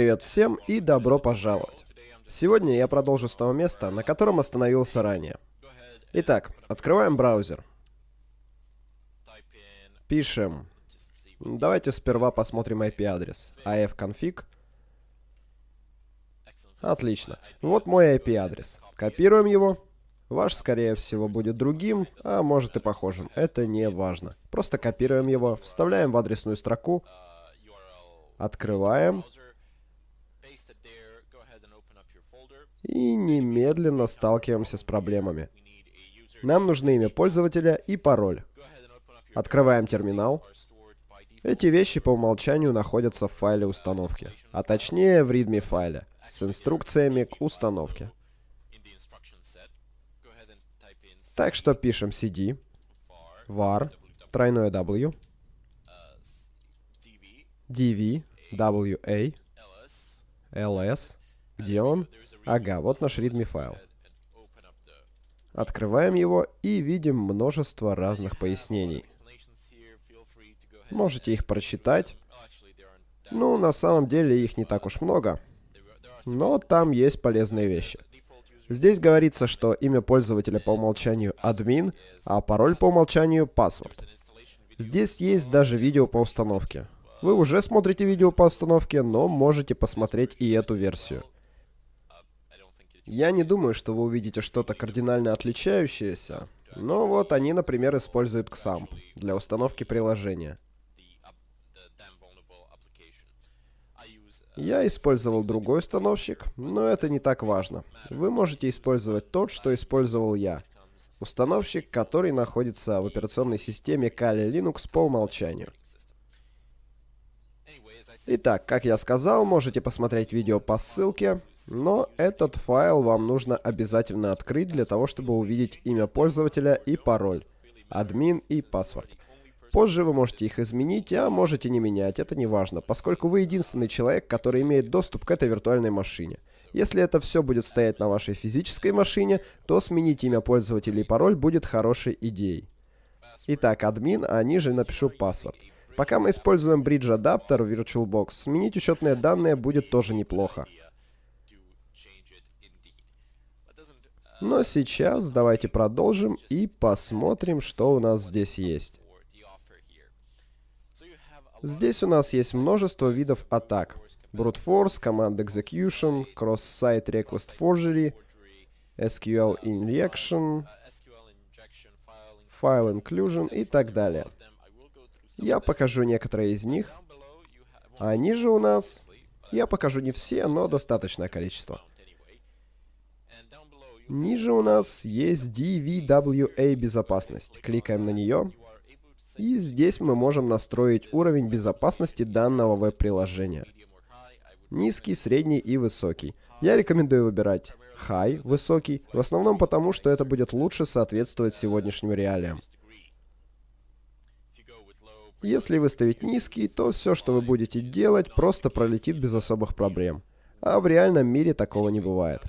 Привет всем и добро пожаловать. Сегодня я продолжу с того места, на котором остановился ранее. Итак, открываем браузер. Пишем. Давайте сперва посмотрим IP-адрес. ifconfig. Отлично. Вот мой IP-адрес. Копируем его. Ваш, скорее всего, будет другим, а может и похожим. Это не важно. Просто копируем его, вставляем в адресную строку, открываем и немедленно сталкиваемся с проблемами. Нам нужны имя пользователя и пароль. Открываем терминал. Эти вещи по умолчанию находятся в файле установки, а точнее в readme файле с инструкциями к установке. Так что пишем cd, var, тройное w, dv, wa, ls, где он? Ага, вот наш readme файл. Открываем его и видим множество разных пояснений. Можете их прочитать. Ну, на самом деле их не так уж много. Но там есть полезные вещи. Здесь говорится, что имя пользователя по умолчанию админ, а пароль по умолчанию password. Здесь есть даже видео по установке. Вы уже смотрите видео по установке, но можете посмотреть и эту версию. Я не думаю, что вы увидите что-то кардинально отличающееся, но вот они, например, используют XAMPP для установки приложения. Я использовал другой установщик, но это не так важно. Вы можете использовать тот, что использовал я. Установщик, который находится в операционной системе Kali Linux по умолчанию. Итак, как я сказал, можете посмотреть видео по ссылке, но этот файл вам нужно обязательно открыть для того, чтобы увидеть имя пользователя и пароль, админ и паспорт. Позже вы можете их изменить, а можете не менять, это не важно, поскольку вы единственный человек, который имеет доступ к этой виртуальной машине. Если это все будет стоять на вашей физической машине, то сменить имя пользователя и пароль будет хорошей идеей. Итак, админ, а ниже напишу паспорт. Пока мы используем Bridge адаптер в VirtualBox, сменить учетные данные будет тоже неплохо. Но сейчас давайте продолжим и посмотрим, что у нас здесь есть. Здесь у нас есть множество видов атак. Brute Force, Command Execution, Cross-Site Request Forgery, SQL Injection, File Inclusion и так далее. Я покажу некоторые из них. А они же у нас... Я покажу не все, но достаточное количество. Ниже у нас есть DVWA безопасность. Кликаем на нее. И здесь мы можем настроить уровень безопасности данного веб-приложения. Низкий, средний и высокий. Я рекомендую выбирать High, высокий, в основном потому, что это будет лучше соответствовать сегодняшним реалиям. Если выставить низкий, то все, что вы будете делать, просто пролетит без особых проблем. А в реальном мире такого не бывает.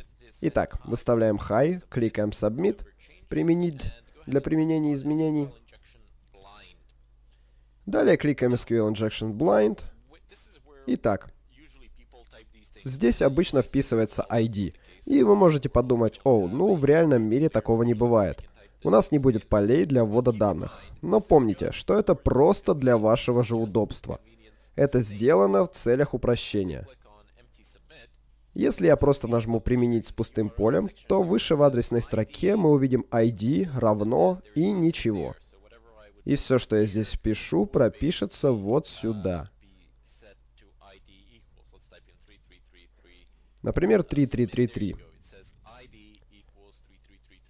Итак, выставляем High, кликаем Submit, применить для применения изменений. Далее кликаем SQL Injection Blind. Итак, здесь обычно вписывается ID. И вы можете подумать, о, ну в реальном мире такого не бывает. У нас не будет полей для ввода данных. Но помните, что это просто для вашего же удобства. Это сделано в целях упрощения. Если я просто нажму «Применить с пустым полем», то выше в адресной строке мы увидим ID равно и ничего. И все, что я здесь пишу, пропишется вот сюда. Например, 3333.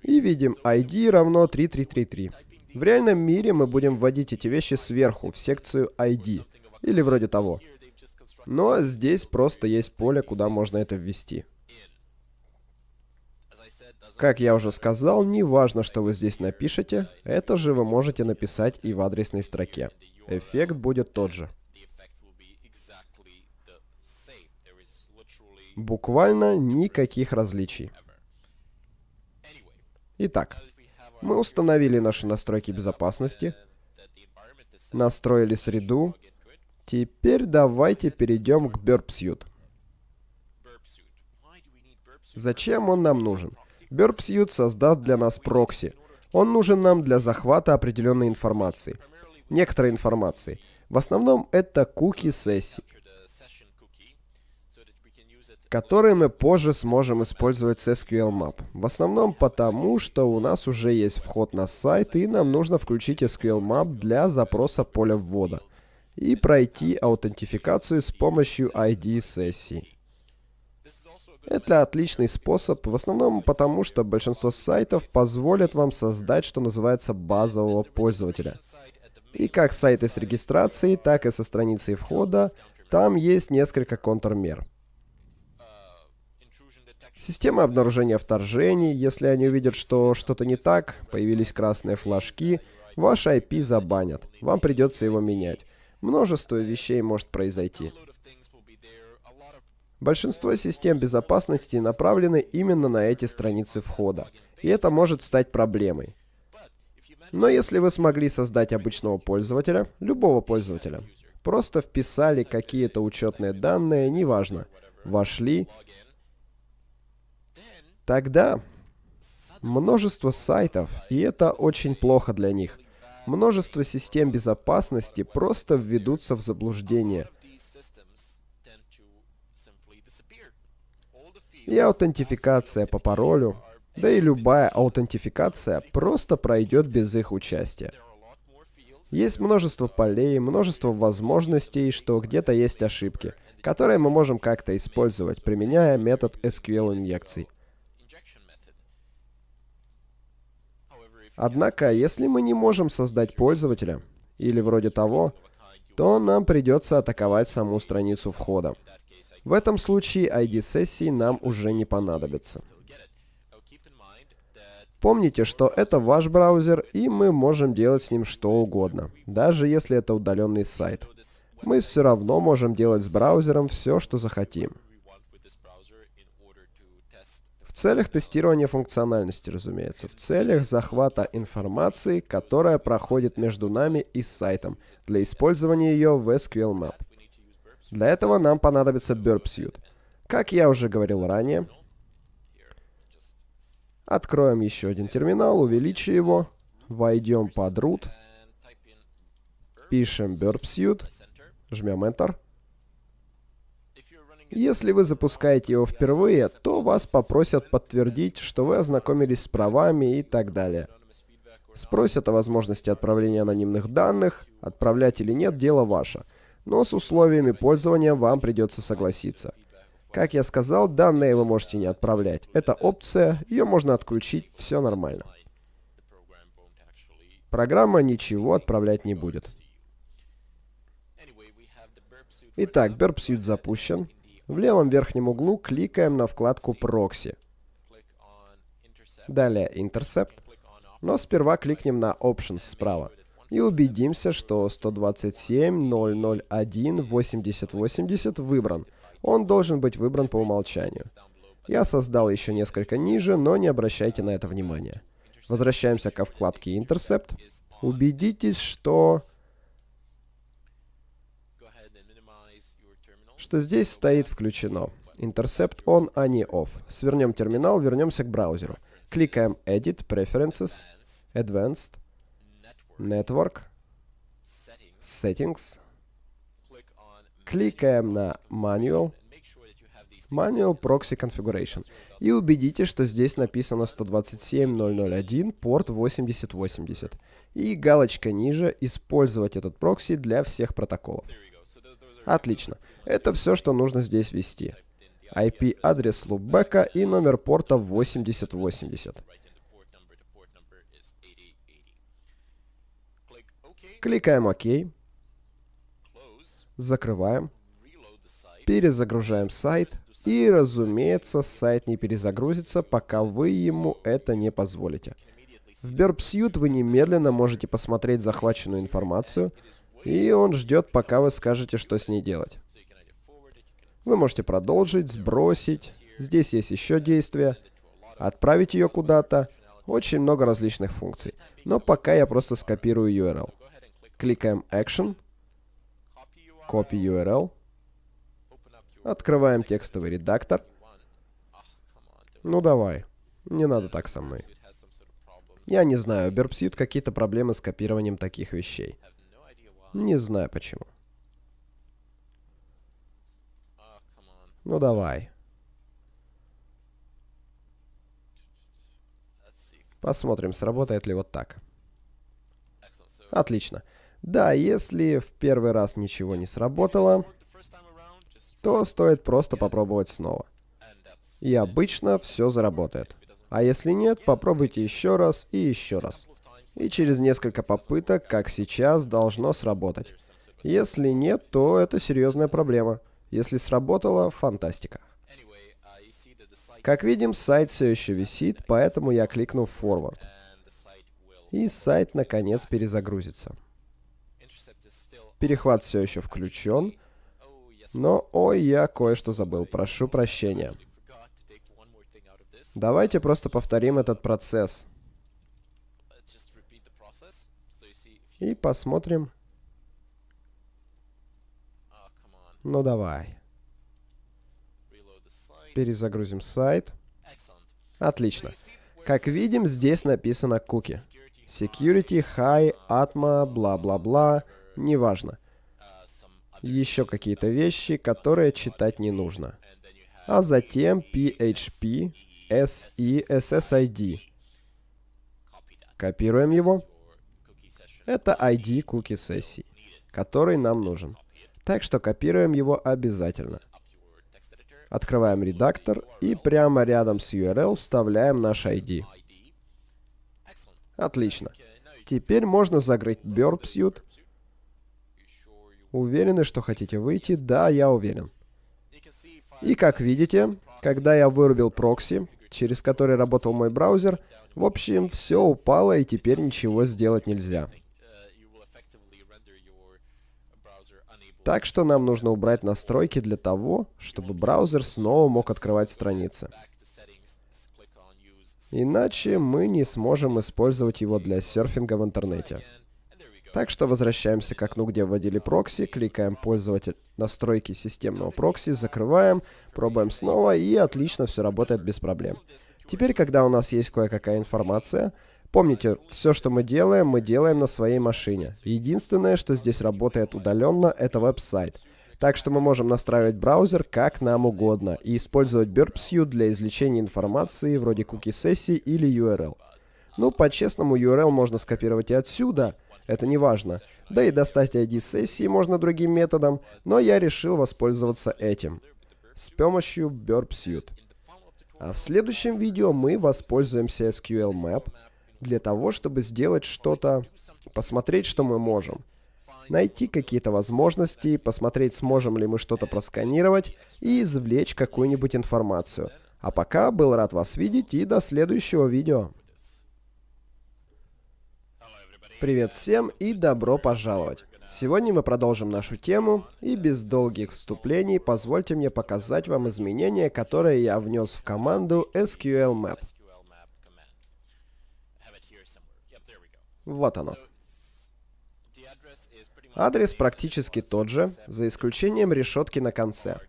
И видим ID равно 3333. В реальном мире мы будем вводить эти вещи сверху, в секцию ID. Или вроде того. Но здесь просто есть поле, куда можно это ввести. Как я уже сказал, не важно, что вы здесь напишете, это же вы можете написать и в адресной строке. Эффект будет тот же. Буквально никаких различий. Итак, мы установили наши настройки безопасности, настроили среду. Теперь давайте перейдем к Burp Suite. Зачем он нам нужен? Burp Suite создаст для нас прокси. Он нужен нам для захвата определенной информации. Некоторой информации. В основном это куки сессий которые мы позже сможем использовать с SQL Map. В основном потому, что у нас уже есть вход на сайт, и нам нужно включить SQL Map для запроса поля ввода и пройти аутентификацию с помощью ID сессии. Это отличный способ, в основном потому, что большинство сайтов позволят вам создать, что называется, базового пользователя. И как сайты с регистрацией, так и со страницей входа, там есть несколько контрмер. Система обнаружения вторжений, если они увидят, что что-то не так, появились красные флажки, ваш IP забанят, вам придется его менять. Множество вещей может произойти. Большинство систем безопасности направлены именно на эти страницы входа, и это может стать проблемой. Но если вы смогли создать обычного пользователя, любого пользователя, просто вписали какие-то учетные данные, неважно, вошли, тогда множество сайтов, и это очень плохо для них, множество систем безопасности просто введутся в заблуждение – и аутентификация по паролю, да и любая аутентификация просто пройдет без их участия. Есть множество полей, множество возможностей, что где-то есть ошибки, которые мы можем как-то использовать, применяя метод SQL-инъекций. Однако, если мы не можем создать пользователя, или вроде того, то нам придется атаковать саму страницу входа. В этом случае ID-сессии нам уже не понадобится. Помните, что это ваш браузер, и мы можем делать с ним что угодно, даже если это удаленный сайт. Мы все равно можем делать с браузером все, что захотим. Целях тестирования функциональности, разумеется. В целях захвата информации, которая проходит между нами и сайтом, для использования ее в SQL Map. Для этого нам понадобится Burp Suite. Как я уже говорил ранее, откроем еще один терминал, увеличим его, войдем под root, пишем Burp Suite, жмем Enter. Если вы запускаете его впервые, то вас попросят подтвердить, что вы ознакомились с правами и так далее. Спросят о возможности отправления анонимных данных, отправлять или нет, дело ваше но с условиями пользования вам придется согласиться. Как я сказал, данные вы можете не отправлять. Это опция, ее можно отключить, все нормально. Программа ничего отправлять не будет. Итак, Burp Suite запущен. В левом верхнем углу кликаем на вкладку Proxy. Далее Intercept. Но сперва кликнем на Options справа и убедимся, что 127.001.8080 выбран. Он должен быть выбран по умолчанию. Я создал еще несколько ниже, но не обращайте на это внимания. Возвращаемся ко вкладке Intercept. Убедитесь, что... что здесь стоит включено. Intercept on, а не off. Свернем терминал, вернемся к браузеру. Кликаем Edit, Preferences, Advanced, Network, Settings, кликаем на Manual, Manual Proxy Configuration и убедитесь, что здесь написано 127.001 порт 8080 и галочка ниже «Использовать этот прокси для всех протоколов». Отлично. Это все, что нужно здесь ввести. IP-адрес лупбека и номер порта 8080. Кликаем ОК. Закрываем. Перезагружаем сайт. И, разумеется, сайт не перезагрузится, пока вы ему это не позволите. В Burp Suite вы немедленно можете посмотреть захваченную информацию, и он ждет, пока вы скажете, что с ней делать. Вы можете продолжить, сбросить. Здесь есть еще действия. Отправить ее куда-то. Очень много различных функций. Но пока я просто скопирую URL. Кликаем Action. Copy URL. Открываем текстовый редактор. Ну давай. Не надо так со мной. Я не знаю, Бербсьют какие-то проблемы с копированием таких вещей. Не знаю почему. Ну давай. Посмотрим, сработает ли вот так. Отлично. Да, если в первый раз ничего не сработало, то стоит просто попробовать снова. И обычно все заработает. А если нет, попробуйте еще раз и еще раз. И через несколько попыток, как сейчас, должно сработать. Если нет, то это серьезная проблема. Если сработало, фантастика. Как видим, сайт все еще висит, поэтому я кликну Forward. И сайт наконец перезагрузится. Перехват все еще включен. Но, ой, я кое-что забыл. Прошу прощения. Давайте просто повторим этот процесс. И посмотрим. Ну давай. Перезагрузим сайт. Отлично. Как видим, здесь написано куки. Security, High, Atma, бла-бла-бла. Неважно. Еще какие-то вещи, которые читать не нужно. А затем PHP, SE, SSID. Копируем его. Это ID куки сессии, который нам нужен. Так что копируем его обязательно. Открываем редактор и прямо рядом с URL вставляем наш ID. Отлично. Теперь можно закрыть Burp Suite. Уверены, что хотите выйти? Да, я уверен. И как видите, когда я вырубил прокси, через который работал мой браузер, в общем, все упало и теперь ничего сделать нельзя. Так что нам нужно убрать настройки для того, чтобы браузер снова мог открывать страницы. Иначе мы не сможем использовать его для серфинга в интернете. Так что возвращаемся к окну, где вводили прокси, кликаем «Пользователь настройки системного прокси», закрываем, пробуем снова, и отлично все работает без проблем. Теперь, когда у нас есть кое-какая информация, Помните, все, что мы делаем, мы делаем на своей машине. Единственное, что здесь работает удаленно, это веб-сайт. Так что мы можем настраивать браузер как нам угодно и использовать BurbSuite для извлечения информации вроде куки-сессий или URL. Ну, по-честному, URL можно скопировать и отсюда, это не важно. Да и достать ID сессии можно другим методом, но я решил воспользоваться этим. С помощью BurbSuite. А в следующем видео мы воспользуемся SQL Map, для того, чтобы сделать что-то, посмотреть, что мы можем. Найти какие-то возможности, посмотреть, сможем ли мы что-то просканировать и извлечь какую-нибудь информацию. А пока был рад вас видеть и до следующего видео. Привет всем и добро пожаловать! Сегодня мы продолжим нашу тему, и без долгих вступлений позвольте мне показать вам изменения, которые я внес в команду SQL Map. Вот оно. Адрес практически тот же, за исключением решетки на конце.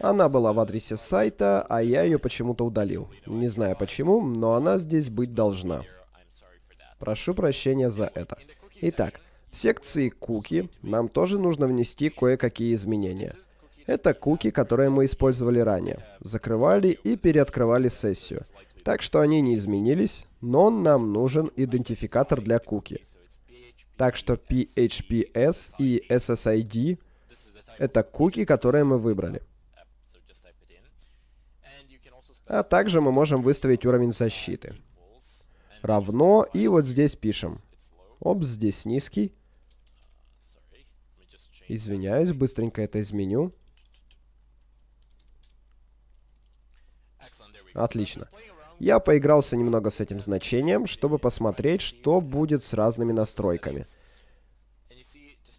Она была в адресе сайта, а я ее почему-то удалил. Не знаю почему, но она здесь быть должна. Прошу прощения за это. Итак, в секции куки нам тоже нужно внести кое-какие изменения. Это куки, которые мы использовали ранее. Закрывали и переоткрывали сессию. Так что они не изменились, но нам нужен идентификатор для куки. Так что PHPS и SSID — это куки, которые мы выбрали. А также мы можем выставить уровень защиты. Равно, и вот здесь пишем. Оп, здесь низкий. Извиняюсь, быстренько это изменю. Отлично. Я поигрался немного с этим значением, чтобы посмотреть, что будет с разными настройками.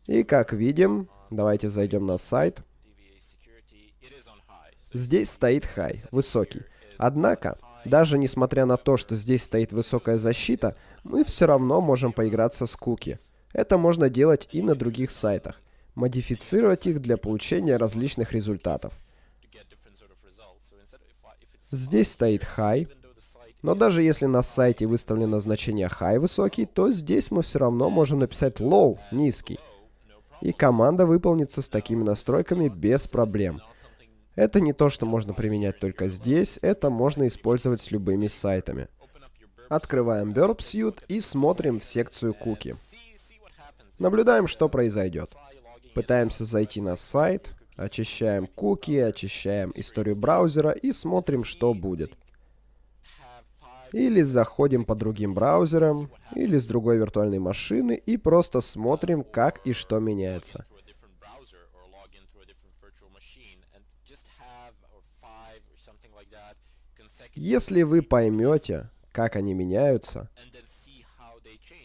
И как видим, давайте зайдем на сайт. Здесь стоит high, высокий. Однако, даже несмотря на то, что здесь стоит высокая защита, мы все равно можем поиграться с куки. Это можно делать и на других сайтах. Модифицировать их для получения различных результатов. Здесь стоит high. Но даже если на сайте выставлено значение high высокий, то здесь мы все равно можем написать low низкий. И команда выполнится с такими настройками без проблем. Это не то, что можно применять только здесь, это можно использовать с любыми сайтами. Открываем Burp Suite и смотрим в секцию куки. Наблюдаем, что произойдет. Пытаемся зайти на сайт, очищаем куки, очищаем историю браузера и смотрим, что будет. Или заходим по другим браузерам, или с другой виртуальной машины и просто смотрим, как и что меняется. Если вы поймете, как они меняются,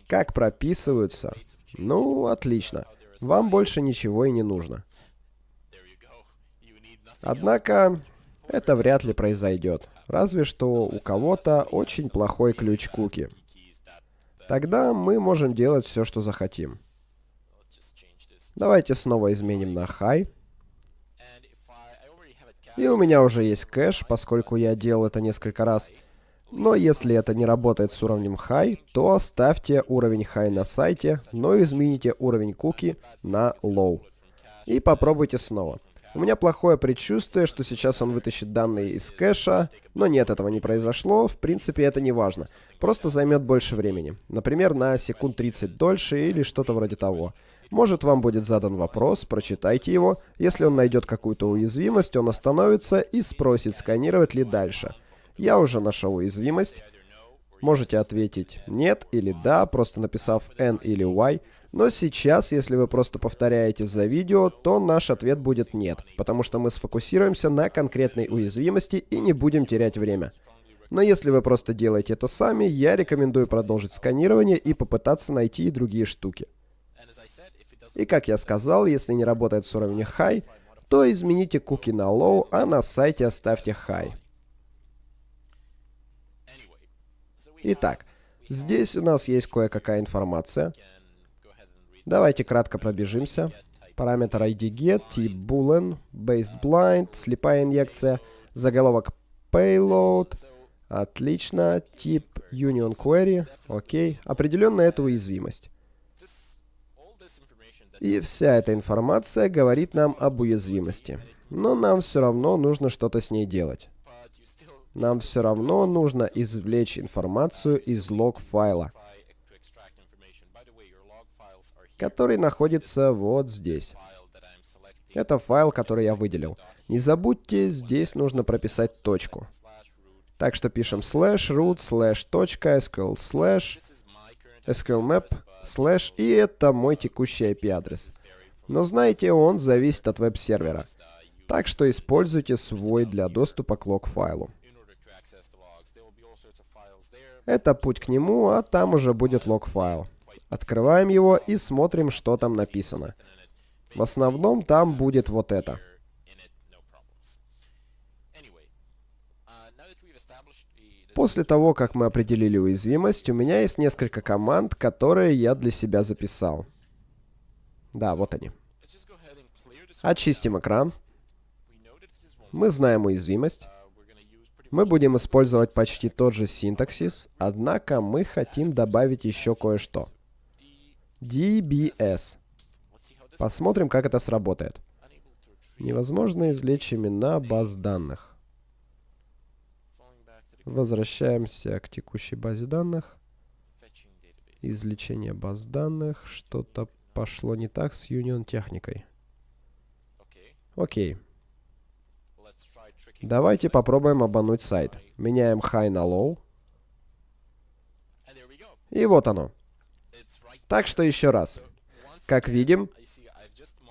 как прописываются, ну, отлично. Вам больше ничего и не нужно. Однако, это вряд ли произойдет. Разве что у кого-то очень плохой ключ куки. Тогда мы можем делать все, что захотим. Давайте снова изменим на high. И у меня уже есть кэш, поскольку я делал это несколько раз. Но если это не работает с уровнем high, то оставьте уровень high на сайте, но измените уровень куки на low. И попробуйте снова. У меня плохое предчувствие, что сейчас он вытащит данные из кэша, но нет, этого не произошло, в принципе это не важно. Просто займет больше времени. Например, на секунд 30 дольше или что-то вроде того. Может, вам будет задан вопрос, прочитайте его. Если он найдет какую-то уязвимость, он остановится и спросит, сканировать ли дальше. Я уже нашел уязвимость. Можете ответить «нет» или «да», просто написав «n» или «y». Но сейчас, если вы просто повторяете за видео, то наш ответ будет нет, потому что мы сфокусируемся на конкретной уязвимости и не будем терять время. Но если вы просто делаете это сами, я рекомендую продолжить сканирование и попытаться найти и другие штуки. И как я сказал, если не работает с уровня High, то измените куки на Low, а на сайте оставьте High. Итак, здесь у нас есть кое-какая информация. Давайте кратко пробежимся. Параметр IDGet, тип boolean, based blind, слепая инъекция, заголовок payload. Отлично. Тип union query. Окей. Определенно это уязвимость. И вся эта информация говорит нам об уязвимости. Но нам все равно нужно что-то с ней делать. Нам все равно нужно извлечь информацию из лог файла который находится вот здесь. Это файл, который я выделил. Не забудьте, здесь нужно прописать точку. Так что пишем slash root slash точка sql slash sqlmap slash и это мой текущий IP-адрес. Но знаете, он зависит от веб-сервера. Так что используйте свой для доступа к лог-файлу. Это путь к нему, а там уже будет лог-файл. Открываем его и смотрим, что там написано. В основном там будет вот это. После того, как мы определили уязвимость, у меня есть несколько команд, которые я для себя записал. Да, вот они. Очистим экран. Мы знаем уязвимость. Мы будем использовать почти тот же синтаксис, однако мы хотим добавить еще кое-что. DBS. Посмотрим, как это сработает. Невозможно извлечь имена баз данных. Возвращаемся к текущей базе данных. Извлечение баз данных. Что-то пошло не так с Union техникой. Окей. Давайте попробуем обмануть сайт. Меняем high на low. И вот оно. Так что еще раз. Как видим,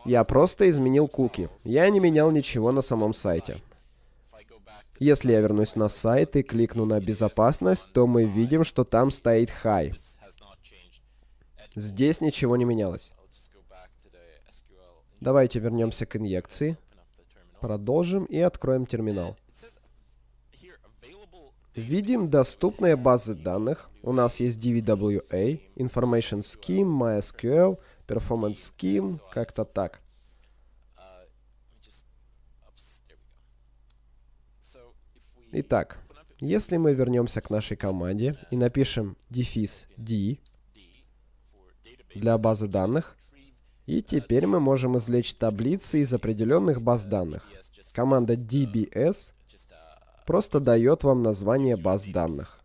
я просто изменил куки. Я не менял ничего на самом сайте. Если я вернусь на сайт и кликну на безопасность, то мы видим, что там стоит high. Здесь ничего не менялось. Давайте вернемся к инъекции. Продолжим и откроем терминал. Видим доступные базы данных. У нас есть DVWA, Information Scheme, MySQL, Performance Scheme, как-то так. Итак, если мы вернемся к нашей команде и напишем дефис d для базы данных, и теперь мы можем извлечь таблицы из определенных баз данных. Команда dbs просто дает вам название баз данных.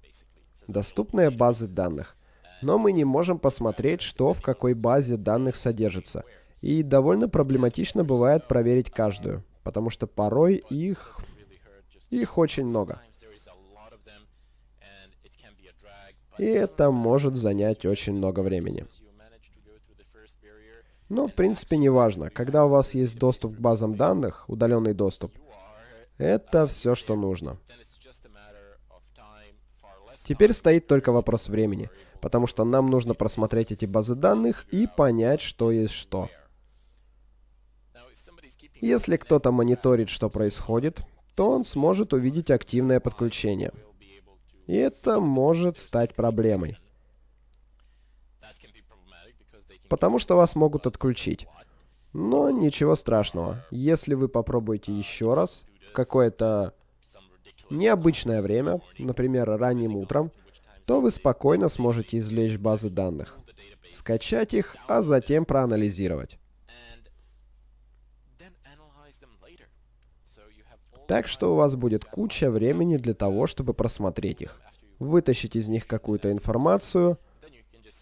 Доступные базы данных. Но мы не можем посмотреть, что в какой базе данных содержится. И довольно проблематично бывает проверить каждую, потому что порой их... их очень много. И это может занять очень много времени. Но, в принципе, не важно. Когда у вас есть доступ к базам данных, удаленный доступ, это все, что нужно. Теперь стоит только вопрос времени, потому что нам нужно просмотреть эти базы данных и понять, что есть что. Если кто-то мониторит, что происходит, то он сможет увидеть активное подключение. И это может стать проблемой. Потому что вас могут отключить. Но ничего страшного. Если вы попробуете еще раз, в какое-то необычное время, например, ранним утром, то вы спокойно сможете извлечь базы данных, скачать их, а затем проанализировать. Так что у вас будет куча времени для того, чтобы просмотреть их, вытащить из них какую-то информацию,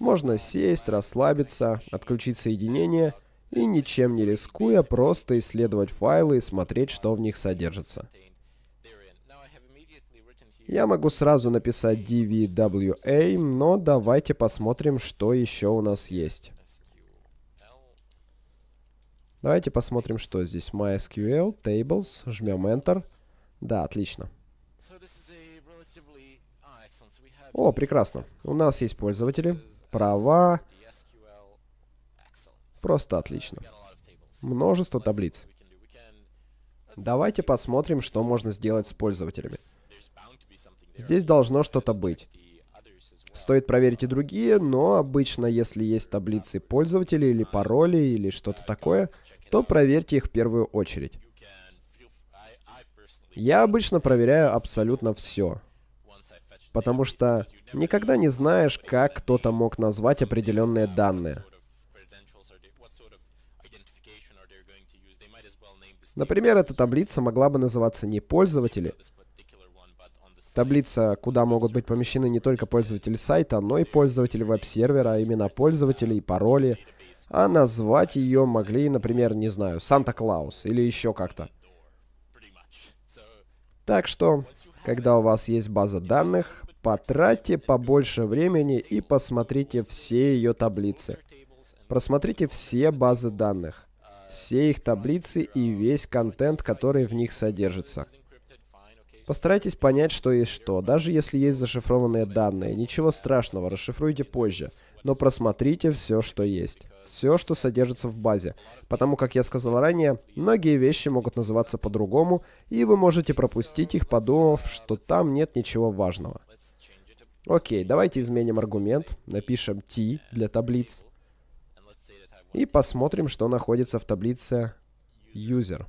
можно сесть, расслабиться, отключить соединение и ничем не рискуя просто исследовать файлы и смотреть, что в них содержится. Я могу сразу написать dvwa, но давайте посмотрим, что еще у нас есть. Давайте посмотрим, что здесь. MySQL, Tables, жмем Enter. Да, отлично. О, прекрасно. У нас есть пользователи, права. Просто отлично. Множество таблиц. Давайте посмотрим, что можно сделать с пользователями. Здесь должно что-то быть. Стоит проверить и другие, но обычно, если есть таблицы пользователей или пароли или что-то такое, то проверьте их в первую очередь. Я обычно проверяю абсолютно все. Потому что никогда не знаешь, как кто-то мог назвать определенные данные. Например, эта таблица могла бы называться не пользователи, Таблица, куда могут быть помещены не только пользователи сайта, но и пользователи веб-сервера, а именно пользователи и пароли. А назвать ее могли, например, не знаю, Санта-Клаус или еще как-то. Так что, когда у вас есть база данных, потратьте побольше времени и посмотрите все ее таблицы. Просмотрите все базы данных, все их таблицы и весь контент, который в них содержится. Постарайтесь понять, что есть что. Даже если есть зашифрованные данные, ничего страшного, расшифруйте позже. Но просмотрите все, что есть. Все, что содержится в базе. Потому, как я сказал ранее, многие вещи могут называться по-другому, и вы можете пропустить их, подумав, что там нет ничего важного. Окей, давайте изменим аргумент. Напишем t для таблиц. И посмотрим, что находится в таблице user.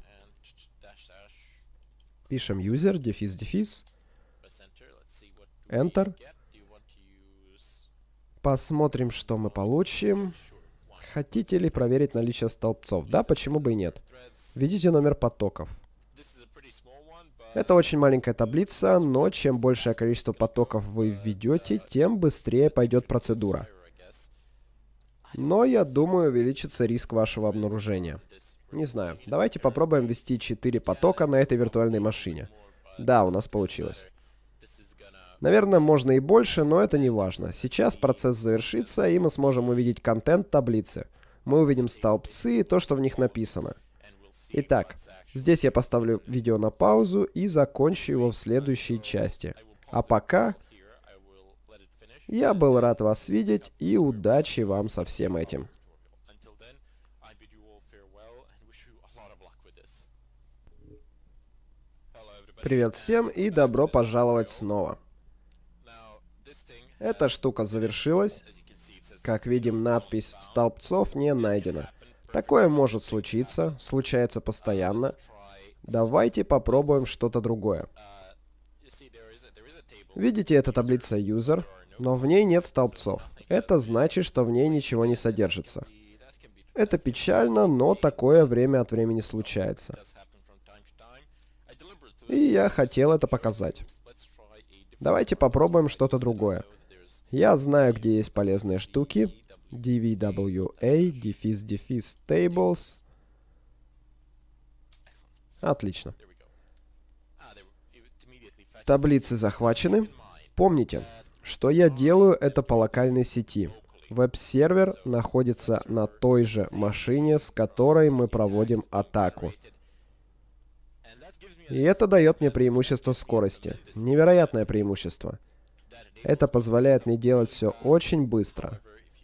Пишем user, дефис, дефис. Enter. Посмотрим, что мы получим. Хотите ли проверить наличие столбцов? Да, почему бы и нет. Введите номер потоков. Это очень маленькая таблица, но чем большее количество потоков вы введете, тем быстрее пойдет процедура. Но, я думаю, увеличится риск вашего обнаружения. Не знаю. Давайте попробуем ввести 4 потока на этой виртуальной машине. Да, у нас получилось. Наверное, можно и больше, но это не важно. Сейчас процесс завершится, и мы сможем увидеть контент таблицы. Мы увидим столбцы и то, что в них написано. Итак, здесь я поставлю видео на паузу и закончу его в следующей части. А пока... Я был рад вас видеть, и удачи вам со всем этим. Привет всем и добро пожаловать снова. Эта штука завершилась. Как видим, надпись «Столбцов не найдена». Такое может случиться, случается постоянно. Давайте попробуем что-то другое. Видите, это таблица user, но в ней нет столбцов. Это значит, что в ней ничего не содержится. Это печально, но такое время от времени случается. И я хотел это показать. Давайте попробуем что-то другое. Я знаю, где есть полезные штуки. DVWA, дефис, дефис, tables. Отлично. Таблицы захвачены. Помните, что я делаю это по локальной сети. Веб-сервер находится на той же машине, с которой мы проводим атаку. И это дает мне преимущество скорости. Невероятное преимущество. Это позволяет мне делать все очень быстро.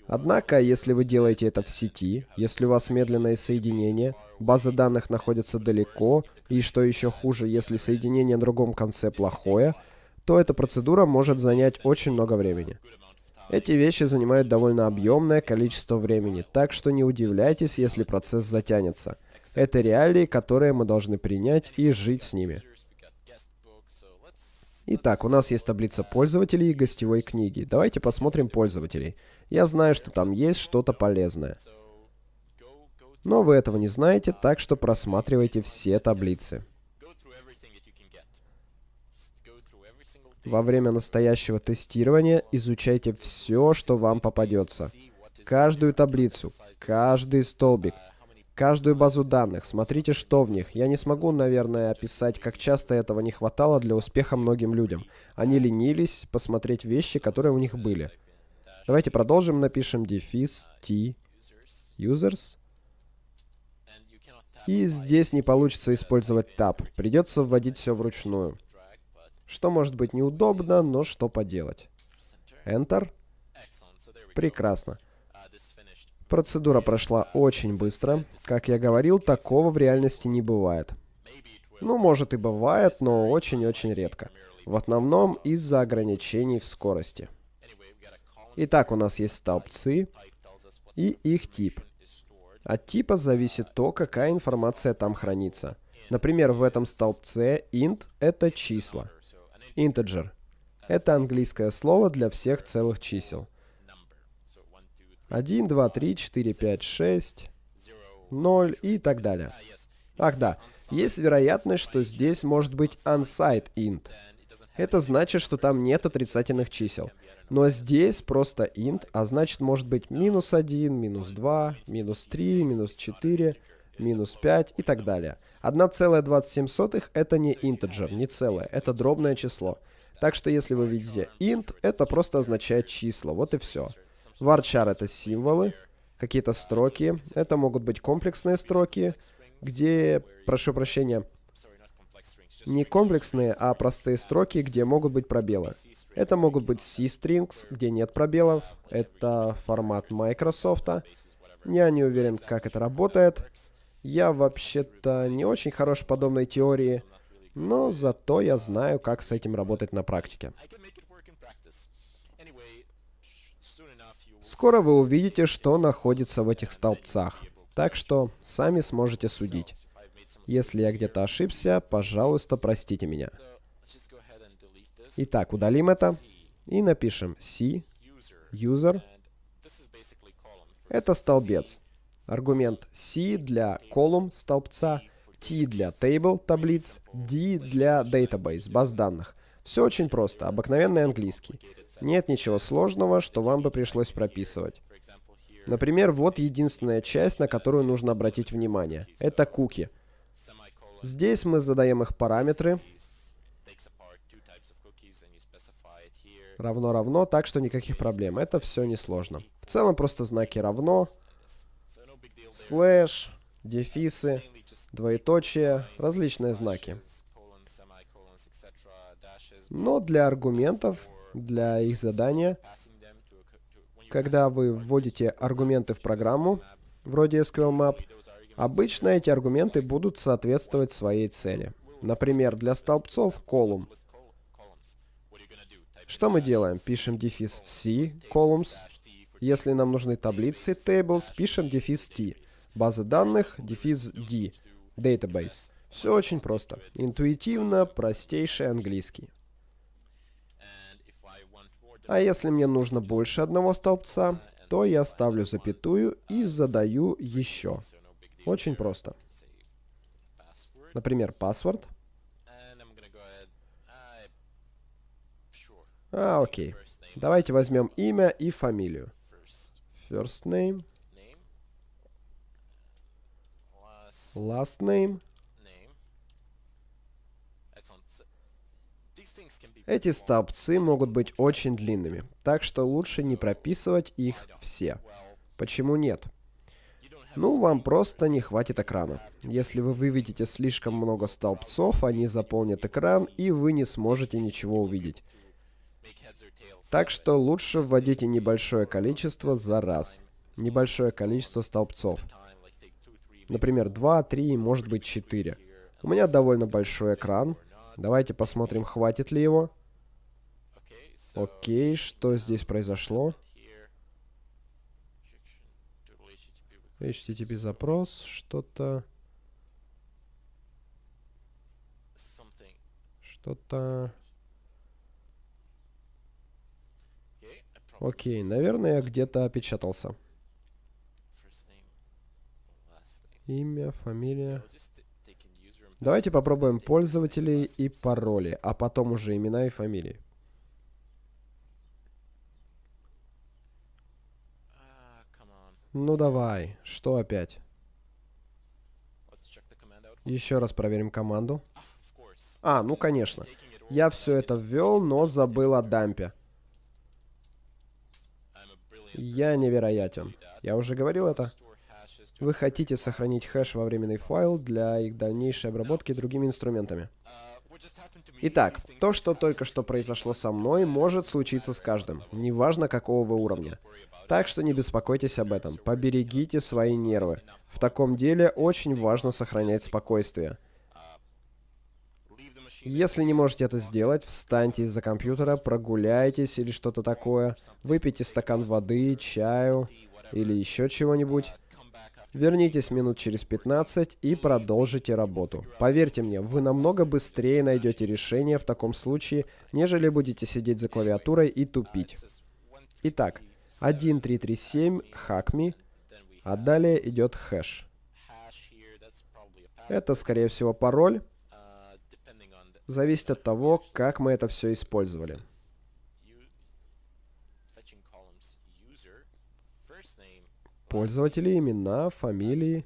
Однако, если вы делаете это в сети, если у вас медленное соединение, база данных находится далеко, и что еще хуже, если соединение на другом конце плохое, то эта процедура может занять очень много времени. Эти вещи занимают довольно объемное количество времени, так что не удивляйтесь, если процесс затянется. Это реалии, которые мы должны принять и жить с ними. Итак, у нас есть таблица пользователей и гостевой книги. Давайте посмотрим пользователей. Я знаю, что там есть что-то полезное. Но вы этого не знаете, так что просматривайте все таблицы. Во время настоящего тестирования изучайте все, что вам попадется. Каждую таблицу, каждый столбик, каждую базу данных, смотрите, что в них. Я не смогу, наверное, описать, как часто этого не хватало для успеха многим людям. Они ленились посмотреть вещи, которые у них были. Давайте продолжим, напишем дефис t users. И здесь не получится использовать tab. Придется вводить все вручную. Что может быть неудобно, но что поделать. Enter. Прекрасно. Процедура прошла очень быстро. Как я говорил, такого в реальности не бывает. Ну, может и бывает, но очень-очень редко. В основном из-за ограничений в скорости. Итак, у нас есть столбцы и их тип. От типа зависит то, какая информация там хранится. Например, в этом столбце int — это числа. Integer — это английское слово для всех целых чисел. 1, 2, 3, 4, 5, 6, 0 и так далее. Ах да, есть вероятность, что здесь может быть unsigned int. Это значит, что там нет отрицательных чисел. Но здесь просто int, а значит может быть минус 1, минус 2, минус 3, минус 4, минус 5 и так далее. 1,27 это не integer, не целое, это дробное число. Так что если вы видите int, это просто означает число, вот и все. Varchar это символы, какие-то строки. Это могут быть комплексные строки, где, прошу прощения, не комплексные, а простые строки, где могут быть пробелы. Это могут быть C-strings, где нет пробелов. Это формат Microsoft. Я не уверен, как это работает. Я вообще-то не очень хорош в подобной теории, но зато я знаю, как с этим работать на практике. Скоро вы увидите, что находится в этих столбцах. Так что сами сможете судить. Если я где-то ошибся, пожалуйста, простите меня. Итак, удалим это и напишем C, user. Это столбец. Аргумент C для column столбца, T для table таблиц, D для database баз данных. Все очень просто, обыкновенный английский. Нет ничего сложного, что вам бы пришлось прописывать. Например, вот единственная часть, на которую нужно обратить внимание. Это куки. Здесь мы задаем их параметры. Равно равно, так что никаких проблем. Это все несложно. В целом просто знаки равно, слэш, дефисы, двоеточие, различные знаки. Но для аргументов, для их задания, когда вы вводите аргументы в программу, вроде SQL Map, обычно эти аргументы будут соответствовать своей цели. Например, для столбцов column. Что мы делаем? Пишем дефис C, columns. Если нам нужны таблицы, tables, пишем дефис T. База данных, дефис D, database. Все очень просто. Интуитивно, простейший английский. А если мне нужно больше одного столбца, то я ставлю запятую и задаю еще. Очень просто. Например, password. А, окей. Давайте возьмем имя и фамилию. First name. Last name. Эти столбцы могут быть очень длинными, так что лучше не прописывать их все. Почему нет? Ну, вам просто не хватит экрана. Если вы выведете слишком много столбцов, они заполнят экран, и вы не сможете ничего увидеть. Так что лучше вводите небольшое количество за раз. Небольшое количество столбцов. Например, 2, 3, может быть 4. У меня довольно большой экран. Давайте посмотрим, хватит ли его. Окей, что здесь произошло? HTTP запрос, что-то... Что-то... Окей, наверное, я где-то опечатался. Имя, фамилия. Давайте попробуем пользователей и пароли, а потом уже имена и фамилии. Ну давай, что опять? Еще раз проверим команду. А, ну конечно. Я все это ввел, но забыл о дампе. Я невероятен. Я уже говорил это. Вы хотите сохранить хэш во временный файл для их дальнейшей обработки другими инструментами. Итак, то, что только что произошло со мной, может случиться с каждым, неважно какого вы уровня. Так что не беспокойтесь об этом, поберегите свои нервы. В таком деле очень важно сохранять спокойствие. Если не можете это сделать, встаньте из-за компьютера, прогуляйтесь или что-то такое, выпейте стакан воды, чаю или еще чего-нибудь. Вернитесь минут через 15 и продолжите работу. Поверьте мне, вы намного быстрее найдете решение в таком случае, нежели будете сидеть за клавиатурой и тупить. Итак, 1337 hackme, а далее идет хэш. Это, скорее всего, пароль. Зависит от того, как мы это все использовали. Пользователи, имена, фамилии,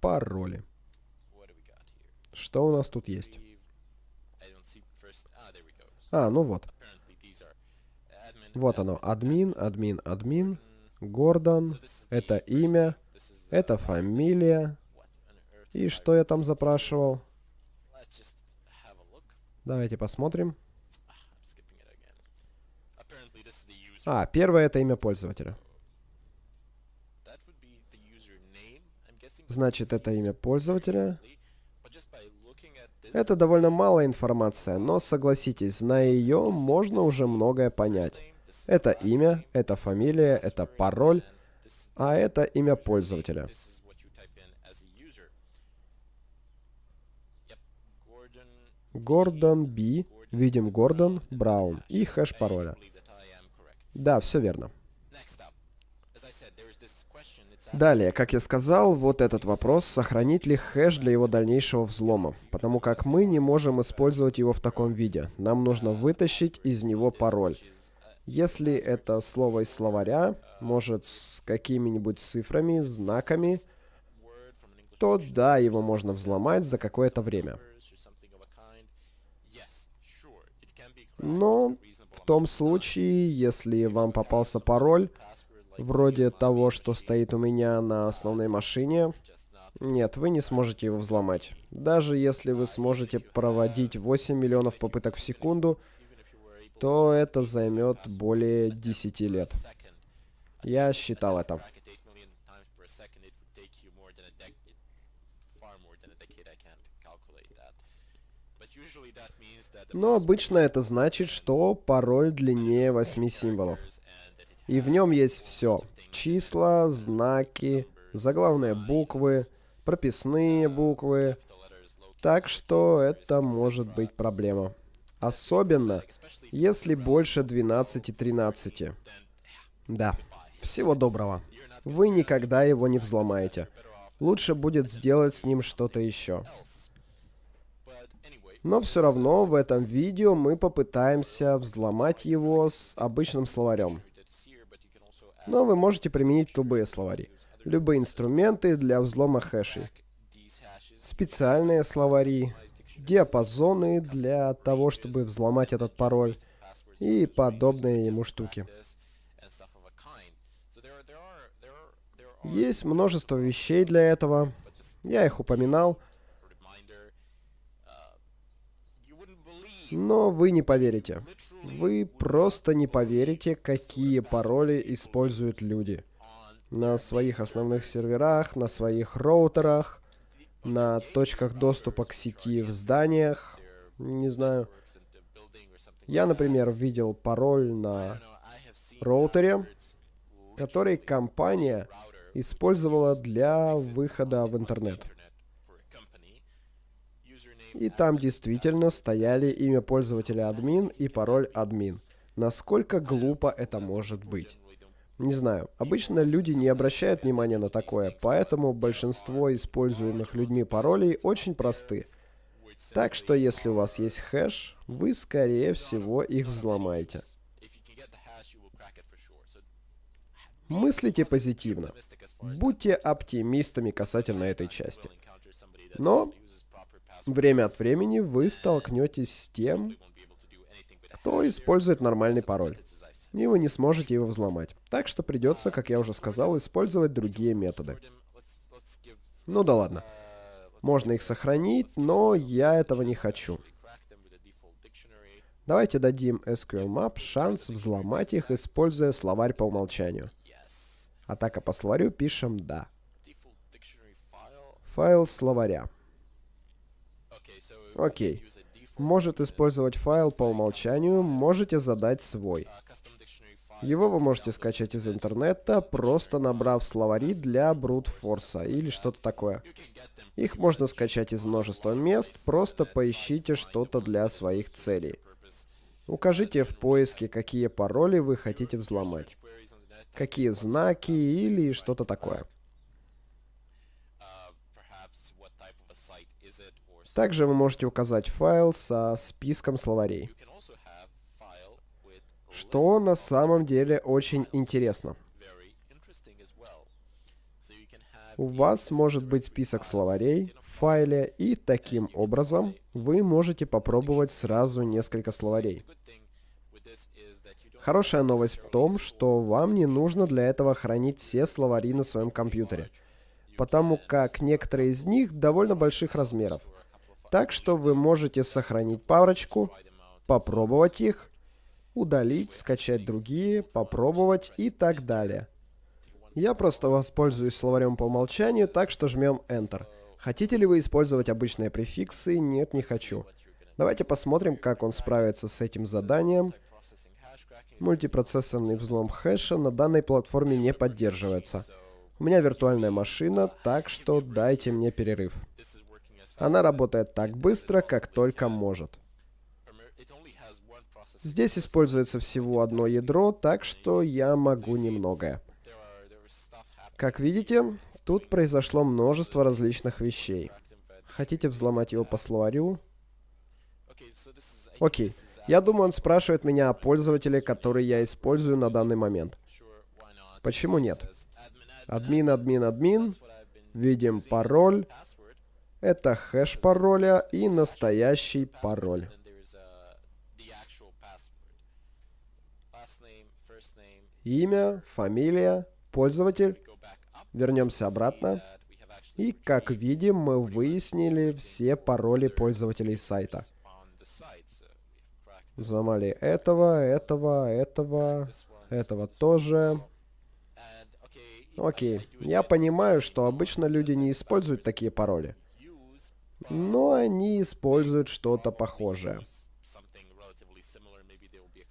пароли. Что у нас тут есть? А, ну вот. Вот оно. Админ, админ, админ. Гордон. Это имя. Это фамилия. И что я там запрашивал? Давайте посмотрим. А, первое это имя пользователя. Значит, это имя пользователя. Это довольно малая информация, но согласитесь, зная ее, можно уже многое понять. Это имя, это фамилия, это пароль, а это имя пользователя. Гордон B. Видим Гордон Браун и хэш пароля. Да, все верно. Далее, как я сказал, вот этот вопрос, сохранить ли хэш для его дальнейшего взлома, потому как мы не можем использовать его в таком виде. Нам нужно вытащить из него пароль. Если это слово из словаря, может с какими-нибудь цифрами, знаками, то да, его можно взломать за какое-то время. Но в том случае, если вам попался пароль, вроде того, что стоит у меня на основной машине, нет, вы не сможете его взломать. Даже если вы сможете проводить 8 миллионов попыток в секунду, то это займет более 10 лет. Я считал это. Но обычно это значит, что пароль длиннее 8 символов. И в нем есть все. Числа, знаки, заглавные буквы, прописные буквы. Так что это может быть проблема. Особенно, если больше 12-13. Да. Всего доброго. Вы никогда его не взломаете. Лучше будет сделать с ним что-то еще. Но все равно в этом видео мы попытаемся взломать его с обычным словарем. Но вы можете применить любые словари. Любые инструменты для взлома хэшей. Специальные словари, диапазоны для того, чтобы взломать этот пароль и подобные ему штуки. Есть множество вещей для этого. Я их упоминал. Но вы не поверите. Вы просто не поверите, какие пароли используют люди. На своих основных серверах, на своих роутерах, на точках доступа к сети в зданиях. Не знаю. Я, например, видел пароль на роутере, который компания использовала для выхода в интернет. И там действительно стояли имя пользователя админ и пароль админ. Насколько глупо это может быть? Не знаю. Обычно люди не обращают внимания на такое, поэтому большинство используемых людьми паролей очень просты. Так что если у вас есть хэш, вы скорее всего их взломаете. Мыслите позитивно. Будьте оптимистами касательно этой части. Но время от времени вы столкнетесь с тем, кто использует нормальный пароль. И вы не сможете его взломать. Так что придется, как я уже сказал, использовать другие методы. Ну да ладно. Можно их сохранить, но я этого не хочу. Давайте дадим SQLMap шанс взломать их, используя словарь по умолчанию. Атака по словарю пишем «да». Файл словаря. Окей. Может использовать файл по умолчанию, можете задать свой. Его вы можете скачать из интернета, просто набрав словари для брутфорса или что-то такое. Их можно скачать из множества мест, просто поищите что-то для своих целей. Укажите в поиске, какие пароли вы хотите взломать какие знаки или что-то такое. Также вы можете указать файл со списком словарей, что на самом деле очень интересно. У вас может быть список словарей в файле, и таким образом вы можете попробовать сразу несколько словарей. Хорошая новость в том, что вам не нужно для этого хранить все словари на своем компьютере, потому как некоторые из них довольно больших размеров. Так что вы можете сохранить парочку, попробовать их, удалить, скачать другие, попробовать и так далее. Я просто воспользуюсь словарем по умолчанию, так что жмем Enter. Хотите ли вы использовать обычные префиксы? Нет, не хочу. Давайте посмотрим, как он справится с этим заданием. Мультипроцессорный взлом хэша на данной платформе не поддерживается. У меня виртуальная машина, так что дайте мне перерыв. Она работает так быстро, как только может. Здесь используется всего одно ядро, так что я могу немногое. Как видите, тут произошло множество различных вещей. Хотите взломать его по словарю? Окей. Я думаю, он спрашивает меня о пользователе, который я использую на данный момент. Почему нет? Админ, админ, админ. Видим пароль. Это хэш пароля и настоящий пароль. Имя, фамилия, пользователь. Вернемся обратно. И, как видим, мы выяснили все пароли пользователей сайта. Взломали этого, этого, этого, этого тоже. Окей. Я понимаю, что обычно люди не используют такие пароли. Но они используют что-то похожее.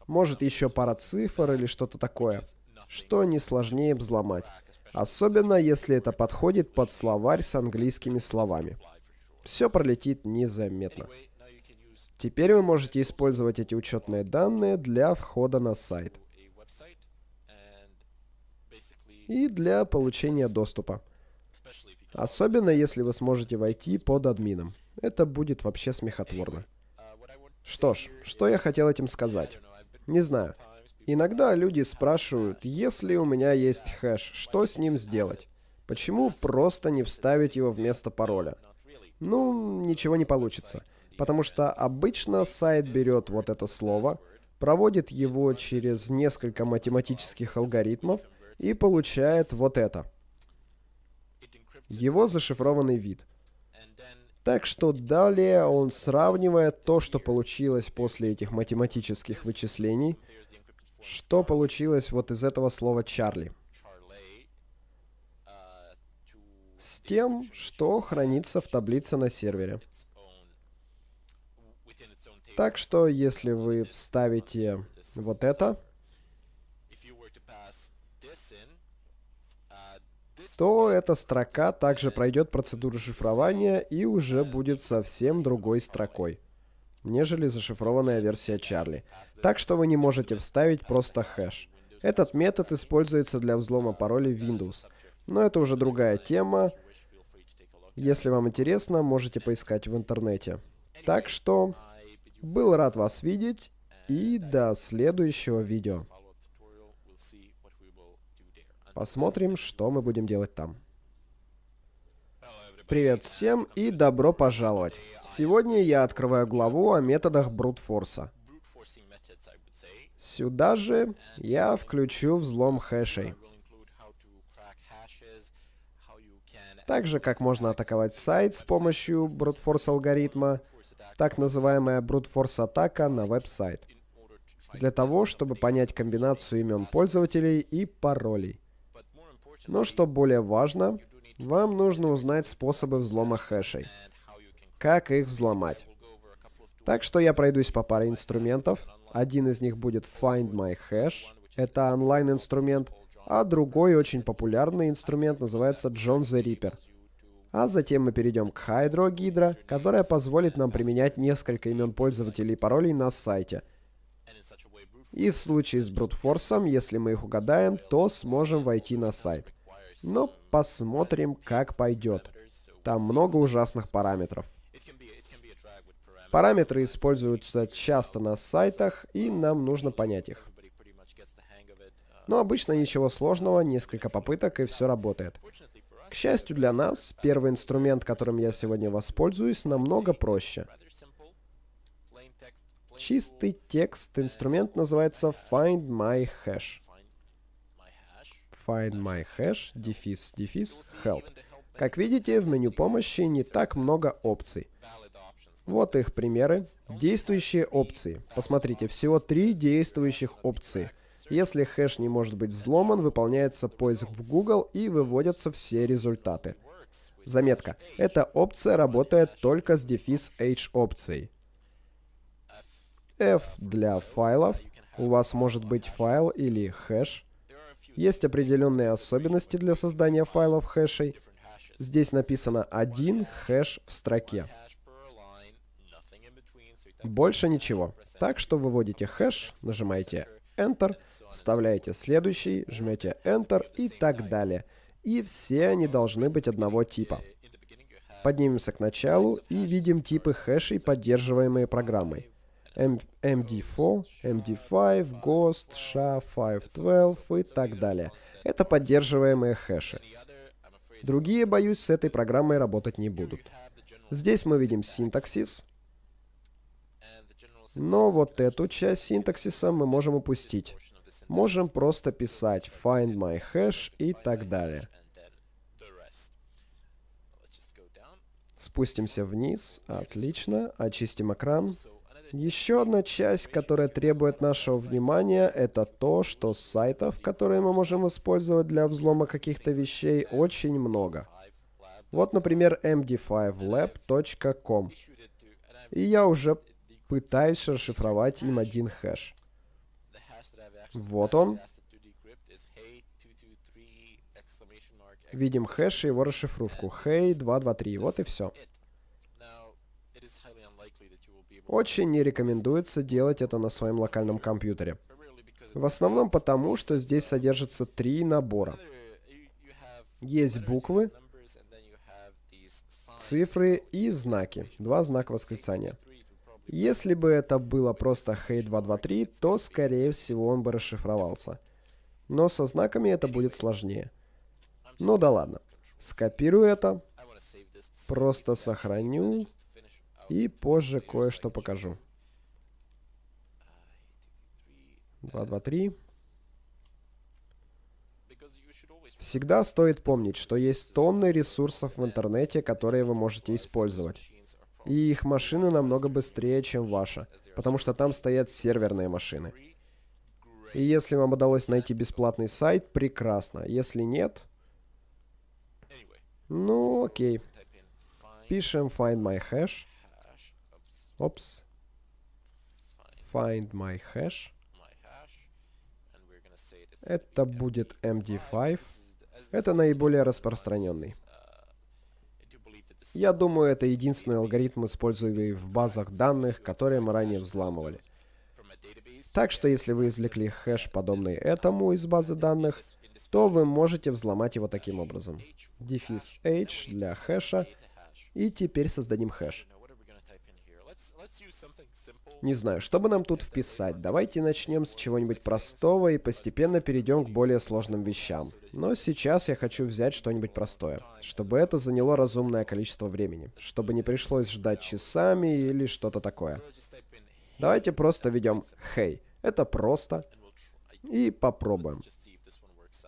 Может еще пара цифр или что-то такое, что не сложнее взломать. Особенно, если это подходит под словарь с английскими словами. Все пролетит незаметно. Теперь вы можете использовать эти учетные данные для входа на сайт и для получения доступа. Особенно если вы сможете войти под админом. Это будет вообще смехотворно. Что ж, что я хотел этим сказать? Не знаю. Иногда люди спрашивают, если у меня есть хэш, что с ним сделать? Почему просто не вставить его вместо пароля? Ну, ничего не получится. Потому что обычно сайт берет вот это слово, проводит его через несколько математических алгоритмов и получает вот это. Его зашифрованный вид. Так что далее он сравнивает то, что получилось после этих математических вычислений, что получилось вот из этого слова «Чарли», с тем, что хранится в таблице на сервере. Так что, если вы вставите вот это, то эта строка также пройдет процедуру шифрования и уже будет совсем другой строкой, нежели зашифрованная версия Чарли. Так что вы не можете вставить просто хэш. Этот метод используется для взлома паролей Windows. Но это уже другая тема. Если вам интересно, можете поискать в интернете. Так что, был рад вас видеть и до следующего видео. Посмотрим, что мы будем делать там. Привет всем и добро пожаловать. Сегодня я открываю главу о методах брутфорса. Сюда же я включу взлом хэшей. Так же, как можно атаковать сайт с помощью брутфорс алгоритма, так называемая брутфорс атака на веб-сайт. Для того, чтобы понять комбинацию имен пользователей и паролей. Но что более важно, вам нужно узнать способы взлома хэшей. Как их взломать. Так что я пройдусь по паре инструментов. Один из них будет Find My Hash. Это онлайн-инструмент. А другой очень популярный инструмент называется John the Ripper. А затем мы перейдем к Hydro Hydra, которая позволит нам применять несколько имен пользователей и паролей на сайте. И в случае с брутфорсом, если мы их угадаем, то сможем войти на сайт. Но посмотрим, как пойдет. Там много ужасных параметров. Параметры используются часто на сайтах, и нам нужно понять их. Но обычно ничего сложного, несколько попыток, и все работает. К счастью для нас, первый инструмент, которым я сегодня воспользуюсь, намного проще. Чистый текст инструмент называется Find My Hash find my hash, дефис, дефис, help. Как видите, в меню помощи не так много опций. Вот их примеры. Действующие опции. Посмотрите, всего три действующих опции. Если хэш не может быть взломан, выполняется поиск в Google и выводятся все результаты. Заметка. Эта опция работает только с дефис H опцией. F для файлов. У вас может быть файл или хэш. Есть определенные особенности для создания файлов хэшей. Здесь написано один хэш в строке. Больше ничего. Так что выводите хэш, нажимаете Enter, вставляете следующий, жмете Enter и так далее. И все они должны быть одного типа. Поднимемся к началу и видим типы хэшей, поддерживаемые программой. MD4, MD5, Ghost, SHA-512 и так далее. Это поддерживаемые хэши. Другие, боюсь, с этой программой работать не будут. Здесь мы видим синтаксис. Но вот эту часть синтаксиса мы можем упустить. Можем просто писать find my hash и так далее. Спустимся вниз. Отлично. Очистим экран. Еще одна часть, которая требует нашего внимания, это то, что сайтов, которые мы можем использовать для взлома каких-то вещей, очень много. Вот, например, md5lab.com. И я уже пытаюсь расшифровать им один хэш. Вот он. Видим хэш и его расшифровку. Hey223. Вот и все. Очень не рекомендуется делать это на своем локальном компьютере. В основном потому, что здесь содержится три набора. Есть буквы, цифры и знаки. Два знака восклицания. Если бы это было просто Hey223, то, скорее всего, он бы расшифровался. Но со знаками это будет сложнее. Ну да ладно. Скопирую это. Просто сохраню. И позже кое-что покажу. 223. Всегда стоит помнить, что есть тонны ресурсов в интернете, которые вы можете использовать. И их машины намного быстрее, чем ваша, потому что там стоят серверные машины. И если вам удалось найти бесплатный сайт, прекрасно. Если нет, ну окей. Пишем find my hash. Опс. Find my hash. Это будет MD5. Это наиболее распространенный. Я думаю, это единственный алгоритм, используемый в базах данных, которые мы ранее взламывали. Так что если вы извлекли хэш, подобный этому из базы данных, то вы можете взломать его таким образом. Дефис h для хэша. И теперь создадим хэш. Не знаю, что бы нам тут вписать. Давайте начнем с чего-нибудь простого и постепенно перейдем к более сложным вещам. Но сейчас я хочу взять что-нибудь простое, чтобы это заняло разумное количество времени, чтобы не пришлось ждать часами или что-то такое. Давайте просто введем «Hey». Это просто. И попробуем.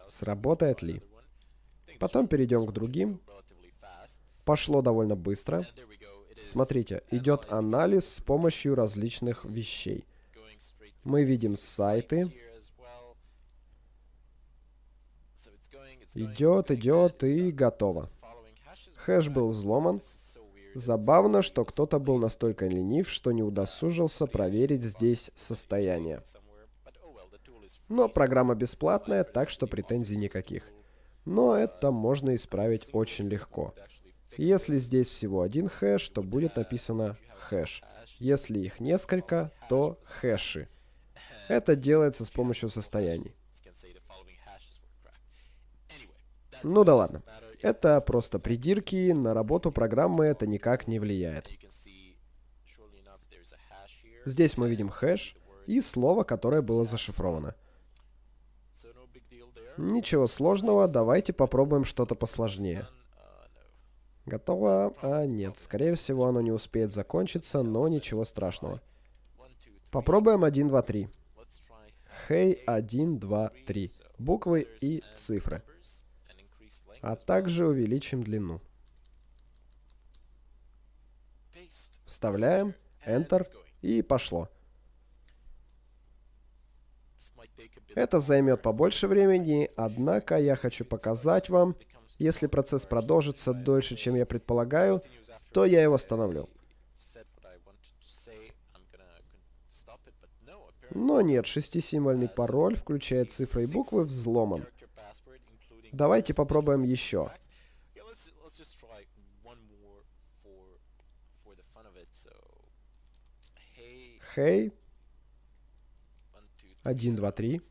Сработает ли. Потом перейдем к другим. Пошло довольно быстро. Смотрите, идет анализ с помощью различных вещей. Мы видим сайты. Идет, идет и готово. Хэш был взломан. Забавно, что кто-то был настолько ленив, что не удосужился проверить здесь состояние. Но программа бесплатная, так что претензий никаких. Но это можно исправить очень легко. Если здесь всего один хэш, то будет написано хэш. Если их несколько, то хэши. Это делается с помощью состояний. Ну да ладно. Это просто придирки, на работу программы это никак не влияет. Здесь мы видим хэш и слово, которое было зашифровано. Ничего сложного, давайте попробуем что-то посложнее. Готово? А, нет. Скорее всего, оно не успеет закончиться, но ничего страшного. Попробуем 1, 2, 3. Хей, 1, 2, 3. Буквы и цифры. А также увеличим длину. Вставляем, Enter, и пошло. Это займет побольше времени, однако я хочу показать вам, если процесс продолжится дольше, чем я предполагаю, то я его остановлю. Но нет, шестисимвольный пароль, включая цифры и буквы, взломан. Давайте попробуем еще. Hey. 1, 2, 3.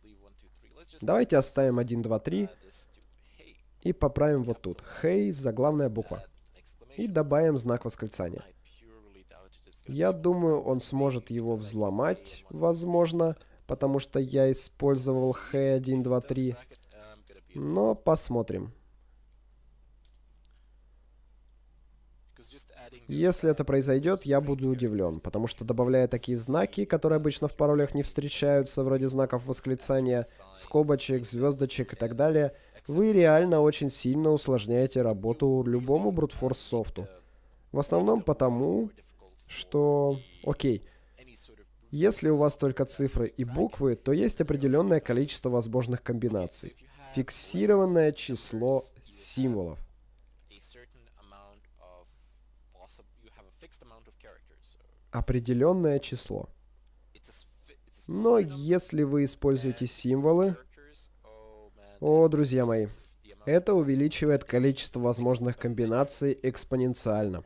Давайте оставим 1, 2, 3. И поправим вот тут. Hey, заглавная буква. И добавим знак восклицания. Я думаю, он сможет его взломать, возможно, потому что я использовал Hey 1, 2, 3. Но посмотрим. Если это произойдет, я буду удивлен, потому что добавляя такие знаки, которые обычно в паролях не встречаются, вроде знаков восклицания, скобочек, звездочек и так далее, вы реально очень сильно усложняете работу любому брутфорс софту. В основном потому, что... Окей. Если у вас только цифры и буквы, то есть определенное количество возможных комбинаций. Фиксированное число символов. Определенное число. Но если вы используете символы, о, друзья мои, это увеличивает количество возможных комбинаций экспоненциально.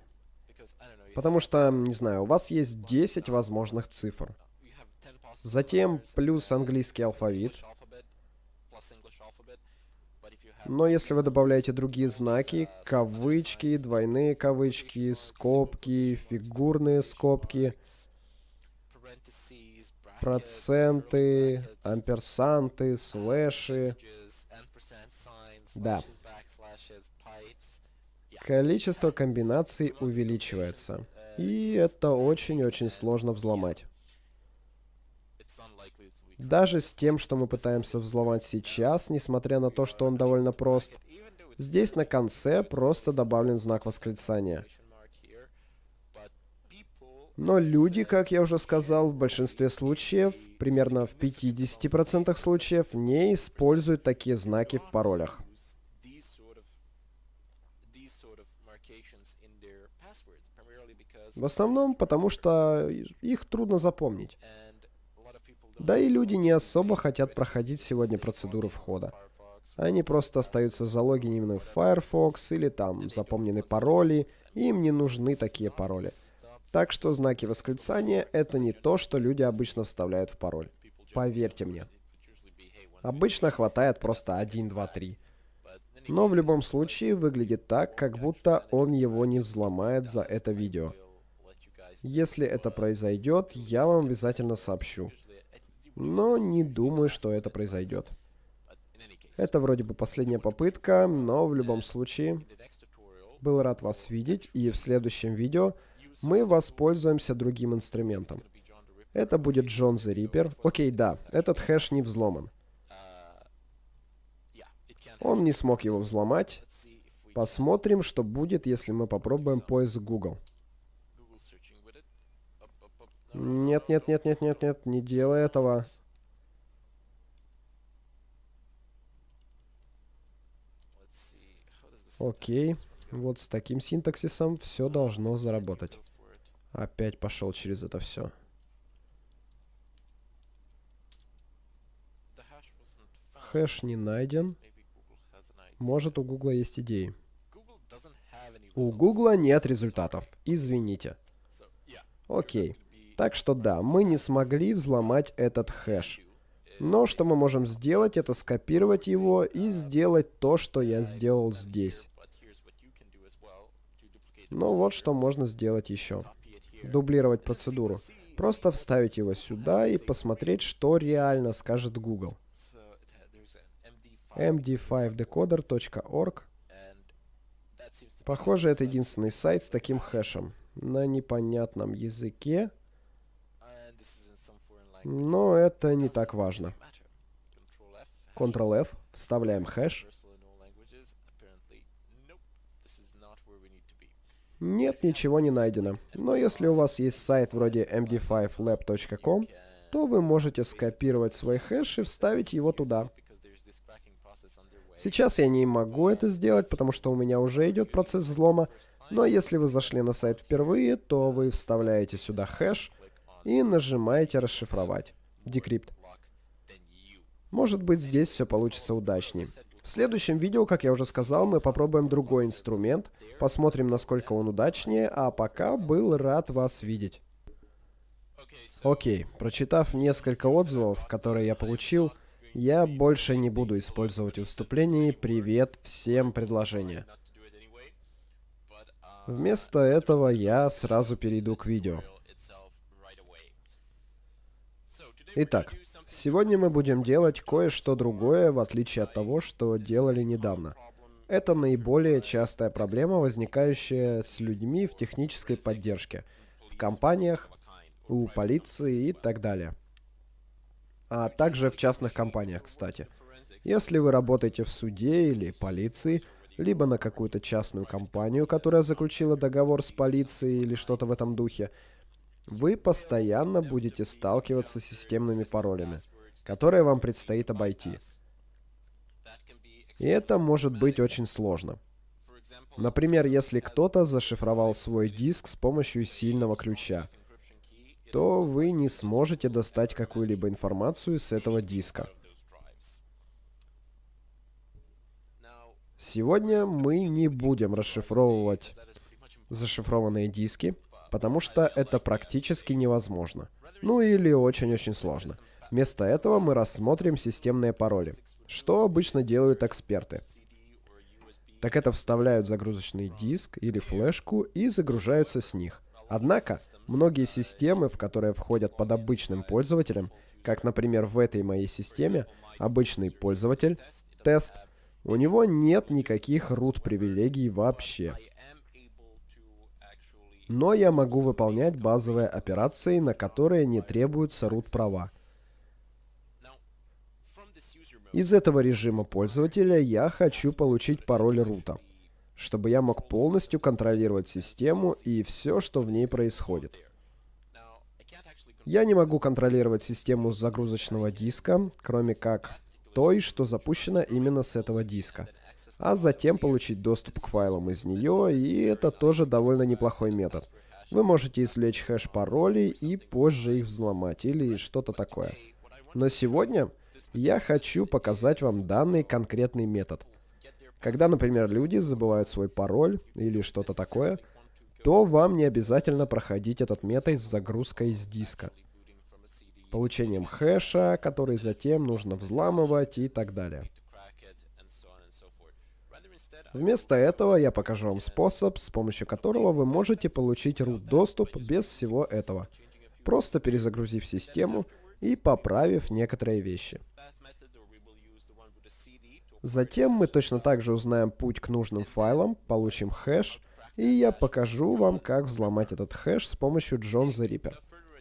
Потому что, не знаю, у вас есть 10 возможных цифр. Затем плюс английский алфавит. Но если вы добавляете другие знаки, кавычки, двойные кавычки, скобки, фигурные скобки, проценты, амперсанты, слэши, да, количество комбинаций увеличивается. И это очень-очень сложно взломать. Даже с тем, что мы пытаемся взломать сейчас, несмотря на то, что он довольно прост, здесь на конце просто добавлен знак восклицания. Но люди, как я уже сказал, в большинстве случаев, примерно в 50% случаев, не используют такие знаки в паролях. В основном потому, что их трудно запомнить. Да и люди не особо хотят проходить сегодня процедуру входа. Они просто остаются залогинены в Firefox или там запомнены пароли, им не нужны такие пароли. Так что знаки восклицания — это не то, что люди обычно вставляют в пароль. Поверьте мне. Обычно хватает просто 1, 2, 3. Но в любом случае выглядит так, как будто он его не взломает за это видео. Если это произойдет, я вам обязательно сообщу. Но не думаю, что это произойдет. Это вроде бы последняя попытка, но в любом случае, был рад вас видеть, и в следующем видео мы воспользуемся другим инструментом. Это будет Джон the Reaper. Окей, да, этот хэш не взломан. Он не смог его взломать. Посмотрим, что будет, если мы попробуем поиск Google. Нет, нет, нет, нет, нет, нет, не делай этого. Окей. Вот с таким синтаксисом все должно заработать. Опять пошел через это все. Хэш не найден. Может, у Гугла есть идеи. У Гугла нет результатов. Извините. Окей. Так что да, мы не смогли взломать этот хэш. Но что мы можем сделать, это скопировать его и сделать то, что я сделал здесь. Но вот что можно сделать еще. Дублировать процедуру. Просто вставить его сюда и посмотреть, что реально скажет Google. md5decoder.org Похоже, это единственный сайт с таким хэшем. На непонятном языке. Но это не так важно. Ctrl-F, вставляем хэш. Нет, ничего не найдено. Но если у вас есть сайт вроде md5lab.com, то вы можете скопировать свой хэш и вставить его туда. Сейчас я не могу это сделать, потому что у меня уже идет процесс взлома, но если вы зашли на сайт впервые, то вы вставляете сюда хэш, и нажимаете «Расшифровать». Декрипт. Может быть, здесь все получится удачнее. В следующем видео, как я уже сказал, мы попробуем другой инструмент, посмотрим, насколько он удачнее, а пока был рад вас видеть. Окей, прочитав несколько отзывов, которые я получил, я больше не буду использовать в выступлении «Привет всем» предложения. Вместо этого я сразу перейду к видео. Итак, сегодня мы будем делать кое-что другое, в отличие от того, что делали недавно. Это наиболее частая проблема, возникающая с людьми в технической поддержке, в компаниях, у полиции и так далее. А также в частных компаниях, кстати. Если вы работаете в суде или полиции, либо на какую-то частную компанию, которая заключила договор с полицией или что-то в этом духе, вы постоянно будете сталкиваться с системными паролями, которые вам предстоит обойти. И это может быть очень сложно. Например, если кто-то зашифровал свой диск с помощью сильного ключа, то вы не сможете достать какую-либо информацию с этого диска. Сегодня мы не будем расшифровывать зашифрованные диски, потому что это практически невозможно. Ну или очень-очень сложно. Вместо этого мы рассмотрим системные пароли. Что обычно делают эксперты? Так это вставляют загрузочный диск или флешку и загружаются с них. Однако, многие системы, в которые входят под обычным пользователем, как, например, в этой моей системе, обычный пользователь, тест, у него нет никаких root привилегий вообще. Но я могу выполнять базовые операции, на которые не требуются root права. Из этого режима пользователя я хочу получить пароль рута, чтобы я мог полностью контролировать систему и все, что в ней происходит. Я не могу контролировать систему загрузочного диска, кроме как той, что запущена именно с этого диска, а затем получить доступ к файлам из нее, и это тоже довольно неплохой метод. Вы можете извлечь хэш паролей и позже их взломать, или что-то такое. Но сегодня я хочу показать вам данный конкретный метод. Когда, например, люди забывают свой пароль или что-то такое, то вам не обязательно проходить этот метод с загрузкой с диска. Получением хэша, который затем нужно взламывать и так далее. Вместо этого я покажу вам способ, с помощью которого вы можете получить root доступ без всего этого, просто перезагрузив систему и поправив некоторые вещи. Затем мы точно так же узнаем путь к нужным файлам, получим хэш, и я покажу вам, как взломать этот хэш с помощью John the Ripper.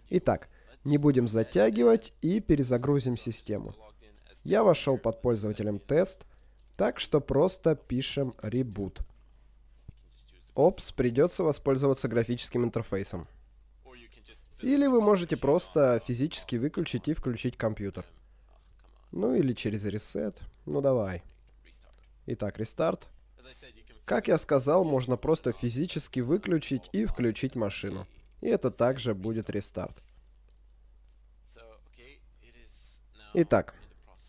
Итак, не будем затягивать и перезагрузим систему. Я вошел под пользователем тест, так что просто пишем reboot. Опс, придется воспользоваться графическим интерфейсом. Или вы можете просто физически выключить и включить компьютер. Ну или через reset. Ну давай. Итак, рестарт. Как я сказал, можно просто физически выключить и включить машину. И это также будет рестарт. Итак,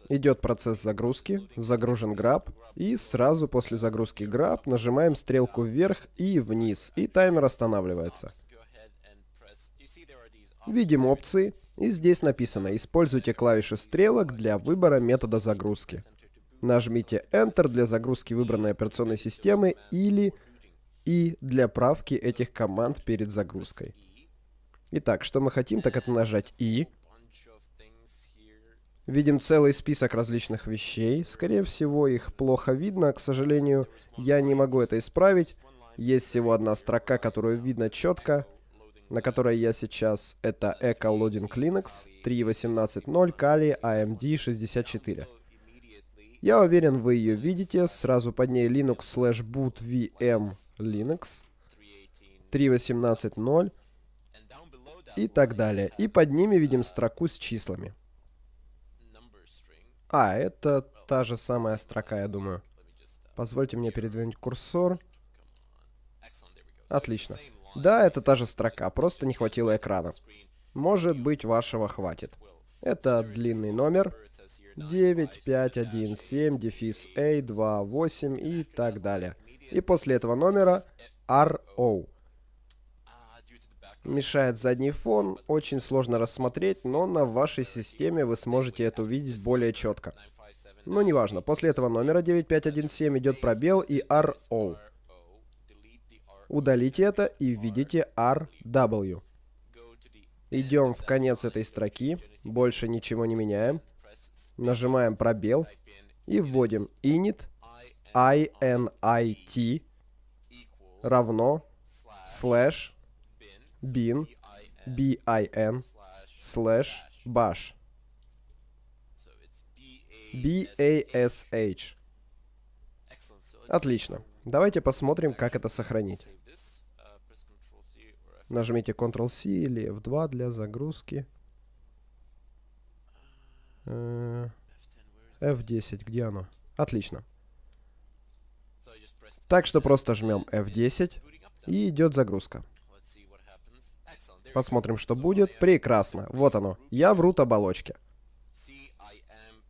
идет процесс загрузки, загружен граб, и сразу после загрузки граб нажимаем стрелку вверх и вниз, и таймер останавливается. Видим опции, и здесь написано «Используйте клавиши стрелок для выбора метода загрузки». Нажмите Enter для загрузки выбранной операционной системы или и для правки этих команд перед загрузкой. Итак, что мы хотим, так это нажать И. Видим целый список различных вещей. Скорее всего, их плохо видно. К сожалению, я не могу это исправить. Есть всего одна строка, которую видно четко, на которой я сейчас. Это Echo Loading Linux 3.18.0 Kali AMD 64. Я уверен, вы ее видите. Сразу под ней Linux slash boot VM Linux 3.18.0 и так далее. И под ними видим строку с числами. А, это та же самая строка, я думаю. Позвольте мне передвинуть курсор. Отлично. Да, это та же строка, просто не хватило экрана. Может быть, вашего хватит. Это длинный номер. 9517 дефис A28 и так далее. И после этого номера RO. Мешает задний фон, очень сложно рассмотреть, но на вашей системе вы сможете это увидеть более четко. Но неважно, после этого номера 9517 идет пробел и RO. Удалите это и введите RW. Идем в конец этой строки, больше ничего не меняем. Нажимаем пробел и вводим init init равно слэш bin bin слэш bash bash. Отлично. Давайте посмотрим, как это сохранить. Нажмите Ctrl-C или F2 для загрузки. F10, э, где оно? Отлично. Так что просто жмем F10 и идет загрузка. Посмотрим, что будет. Прекрасно. Вот оно. Я в root оболочке.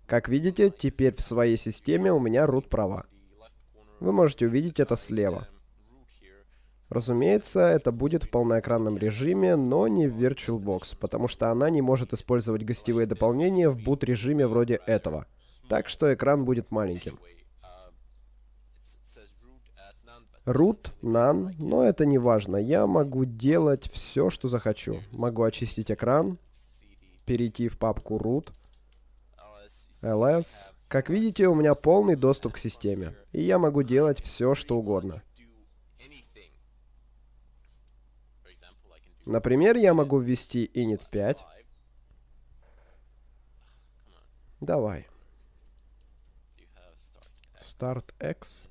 Как видите, теперь в своей системе у меня root права. Вы можете увидеть это слева. Разумеется, это будет в полноэкранном режиме, но не в VirtualBox, потому что она не может использовать гостевые дополнения в boot-режиме вроде этого. Так что экран будет маленьким. Root, none, но это не важно. Я могу делать все, что захочу. Могу очистить экран, перейти в папку root, ls. Как видите, у меня полный доступ к системе, и я могу делать все, что угодно. Например, я могу ввести init 5. Давай. Start X.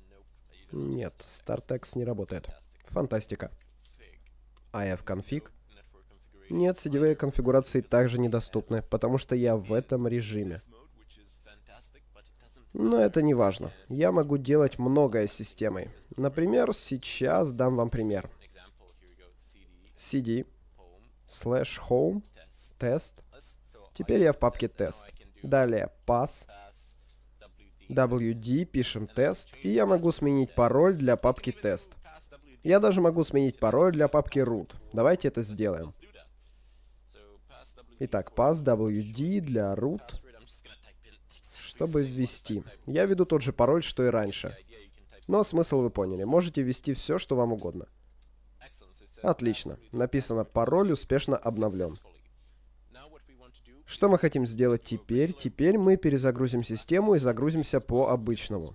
Нет, StartX не работает. Фантастика. IF-конфиг. Нет, сетевые конфигурации также недоступны, потому что я в этом режиме. Но это не важно. Я могу делать многое с системой. Например, сейчас дам вам пример. cd slash home тест. Теперь я в папке тест. Далее pass wd пишем тест, и я могу сменить пароль для папки тест. Я даже могу сменить пароль для папки root. Давайте это сделаем. Итак, pass wd для root, чтобы ввести. Я веду тот же пароль, что и раньше. Но смысл вы поняли. Можете ввести все, что вам угодно. Отлично. Написано «Пароль успешно обновлен». Что мы хотим сделать теперь? Теперь мы перезагрузим систему и загрузимся по обычному.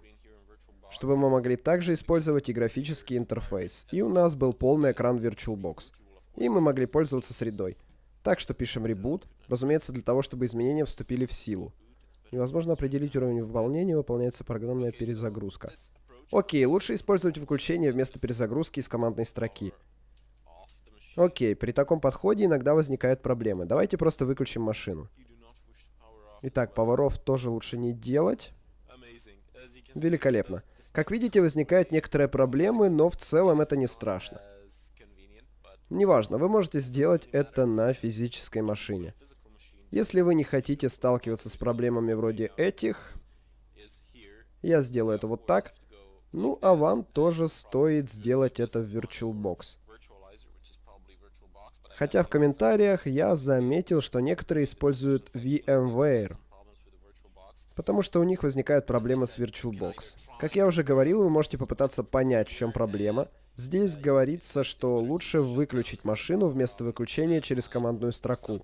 Чтобы мы могли также использовать и графический интерфейс. И у нас был полный экран VirtualBox. И мы могли пользоваться средой. Так что пишем reboot, разумеется, для того, чтобы изменения вступили в силу. Невозможно определить уровень выполнения, выполняется программная перезагрузка. Окей, лучше использовать выключение вместо перезагрузки из командной строки. Окей, при таком подходе иногда возникают проблемы. Давайте просто выключим машину. Итак, поваров тоже лучше не делать. Великолепно. Как видите, возникают некоторые проблемы, но в целом это не страшно. Неважно, вы можете сделать это на физической машине. Если вы не хотите сталкиваться с проблемами вроде этих, я сделаю это вот так. Ну, а вам тоже стоит сделать это в VirtualBox. Хотя в комментариях я заметил, что некоторые используют VMware, потому что у них возникают проблемы с VirtualBox. Как я уже говорил, вы можете попытаться понять, в чем проблема. Здесь говорится, что лучше выключить машину вместо выключения через командную строку.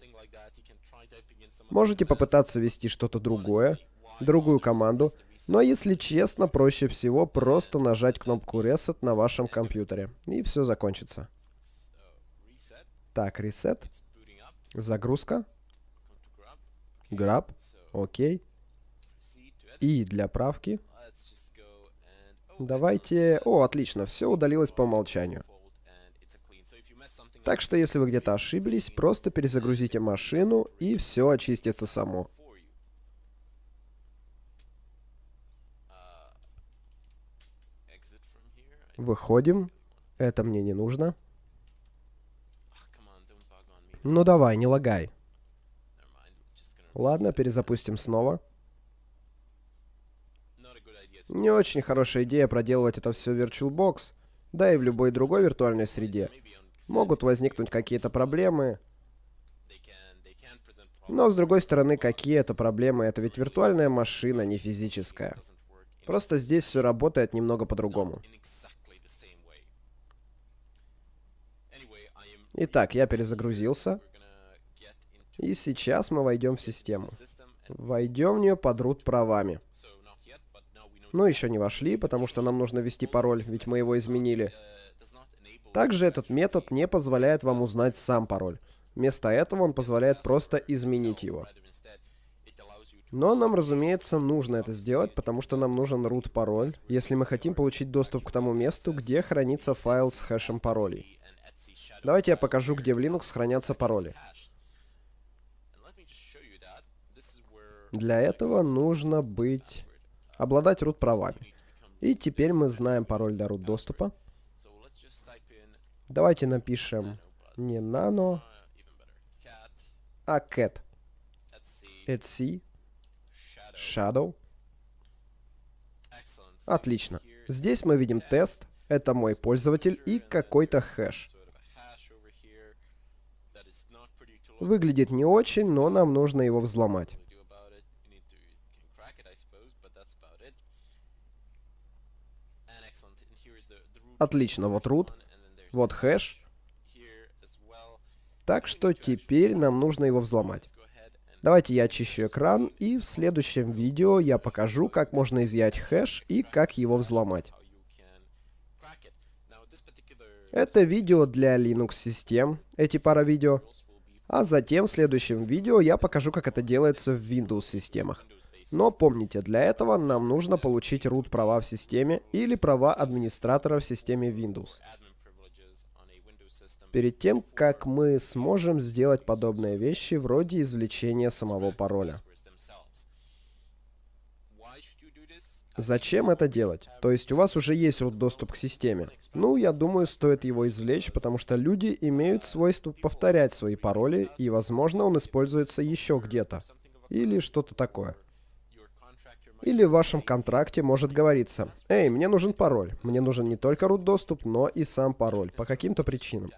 Можете попытаться ввести что-то другое, другую команду, но если честно, проще всего просто нажать кнопку Reset на вашем компьютере, и все закончится. Так, reset. Загрузка. Grab. Окей. И для правки. Давайте... О, отлично, все удалилось по умолчанию. Так что, если вы где-то ошиблись, просто перезагрузите машину, и все очистится само. Выходим. Это мне не нужно. Ну давай, не лагай. Ладно, перезапустим снова. Не очень хорошая идея проделывать это все в VirtualBox, да и в любой другой виртуальной среде. Могут возникнуть какие-то проблемы. Но, с другой стороны, какие это проблемы? Это ведь виртуальная машина, не физическая. Просто здесь все работает немного по-другому. Итак, я перезагрузился. И сейчас мы войдем в систему. Войдем в нее под root правами. Но еще не вошли, потому что нам нужно ввести пароль, ведь мы его изменили. Также этот метод не позволяет вам узнать сам пароль. Вместо этого он позволяет просто изменить его. Но нам, разумеется, нужно это сделать, потому что нам нужен root пароль, если мы хотим получить доступ к тому месту, где хранится файл с хэшем паролей. Давайте я покажу, где в Linux хранятся пароли. Для этого нужно быть... обладать root правами. И теперь мы знаем пароль для root доступа. Давайте напишем не nano, а cat. etc shadow. Отлично. Здесь мы видим тест, Это мой пользователь и какой-то хэш. Выглядит не очень, но нам нужно его взломать. Отлично, вот root, вот хэш. Так что теперь нам нужно его взломать. Давайте я очищу экран, и в следующем видео я покажу, как можно изъять хэш и как его взломать. Это видео для Linux-систем, эти пара видео. А затем в следующем видео я покажу, как это делается в Windows-системах. Но помните, для этого нам нужно получить root права в системе или права администратора в системе Windows. Перед тем, как мы сможем сделать подобные вещи вроде извлечения самого пароля. Зачем это делать? То есть у вас уже есть root доступ к системе. Ну, я думаю, стоит его извлечь, потому что люди имеют свойство повторять свои пароли, и, возможно, он используется еще где-то. Или что-то такое. Или в вашем контракте может говориться, «Эй, мне нужен пароль. Мне нужен не только root доступ, но и сам пароль, по каким-то причинам».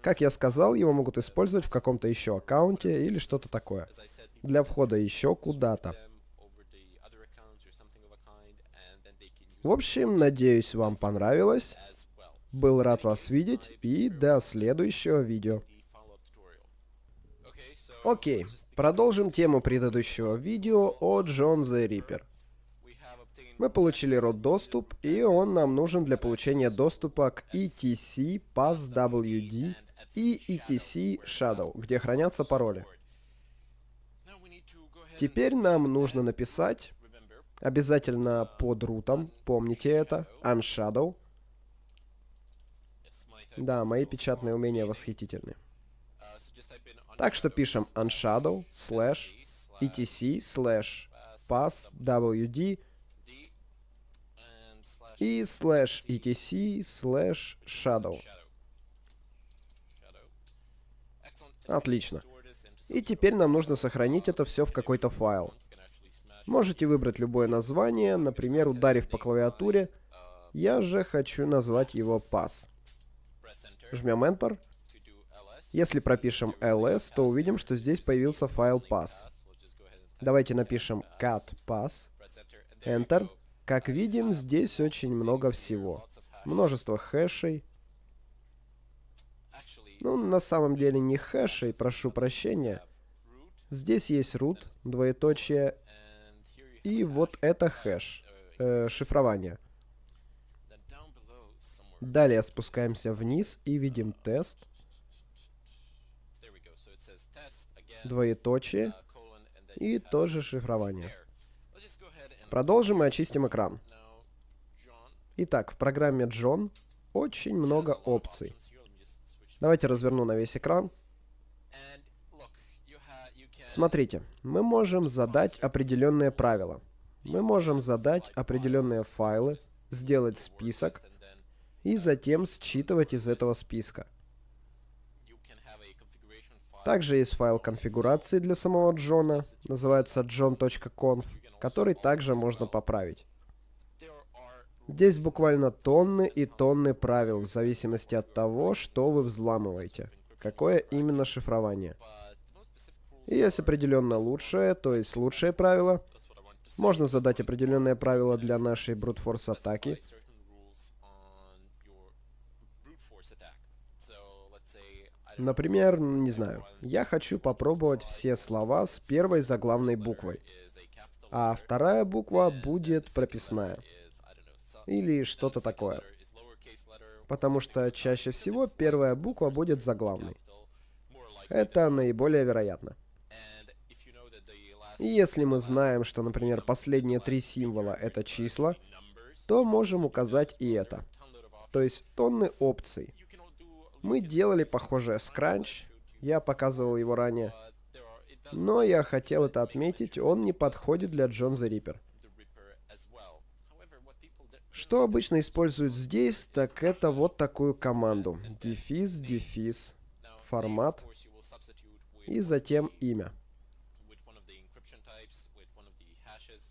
Как я сказал, его могут использовать в каком-то еще аккаунте или что-то такое. Для входа еще куда-то. В общем, надеюсь, вам понравилось. Был рад вас видеть и до следующего видео. Окей, продолжим тему предыдущего видео о Джон the Ripper. Мы получили род доступ, и он нам нужен для получения доступа к ETC PassWD и ETC Shadow, где хранятся пароли. Теперь нам нужно написать Обязательно под рутом, помните это. Unshadow. Да, мои печатные умения восхитительны. Так что пишем unshadow slash etc slash pass wd и slash etc slash shadow. Отлично. И теперь нам нужно сохранить это все в какой-то файл. Можете выбрать любое название, например, ударив по клавиатуре. Я же хочу назвать его pass. Жмем Enter. Если пропишем ls, то увидим, что здесь появился файл pass. Давайте напишем cat pass. Enter. Как видим, здесь очень много всего. Множество хэшей. Ну, на самом деле не хэшей, прошу прощения. Здесь есть root, двоеточие, и вот это хэш, э, шифрование. Далее спускаемся вниз и видим тест. Двоеточие. И тоже шифрование. Продолжим и очистим экран. Итак, в программе John очень много опций. Давайте разверну на весь экран. Смотрите, мы можем задать определенные правила. Мы можем задать определенные файлы, сделать список и затем считывать из этого списка. Также есть файл конфигурации для самого Джона, называется john.conf, который также можно поправить. Здесь буквально тонны и тонны правил, в зависимости от того, что вы взламываете. Какое именно шифрование. И есть определенно лучшее, то есть лучшее правило. Можно задать определенное правило для нашей брутфорс атаки. Например, не знаю, я хочу попробовать все слова с первой заглавной буквой, а вторая буква будет прописная. Или что-то такое. Потому что чаще всего первая буква будет заглавной. Это наиболее вероятно. Если мы знаем, что, например, последние три символа — это числа, то можем указать и это. То есть тонны опций. Мы делали похожее с Crunch, я показывал его ранее. Но я хотел это отметить, он не подходит для John the Ripper. Что обычно используют здесь, так это вот такую команду. Дефис, дефис, формат и затем имя.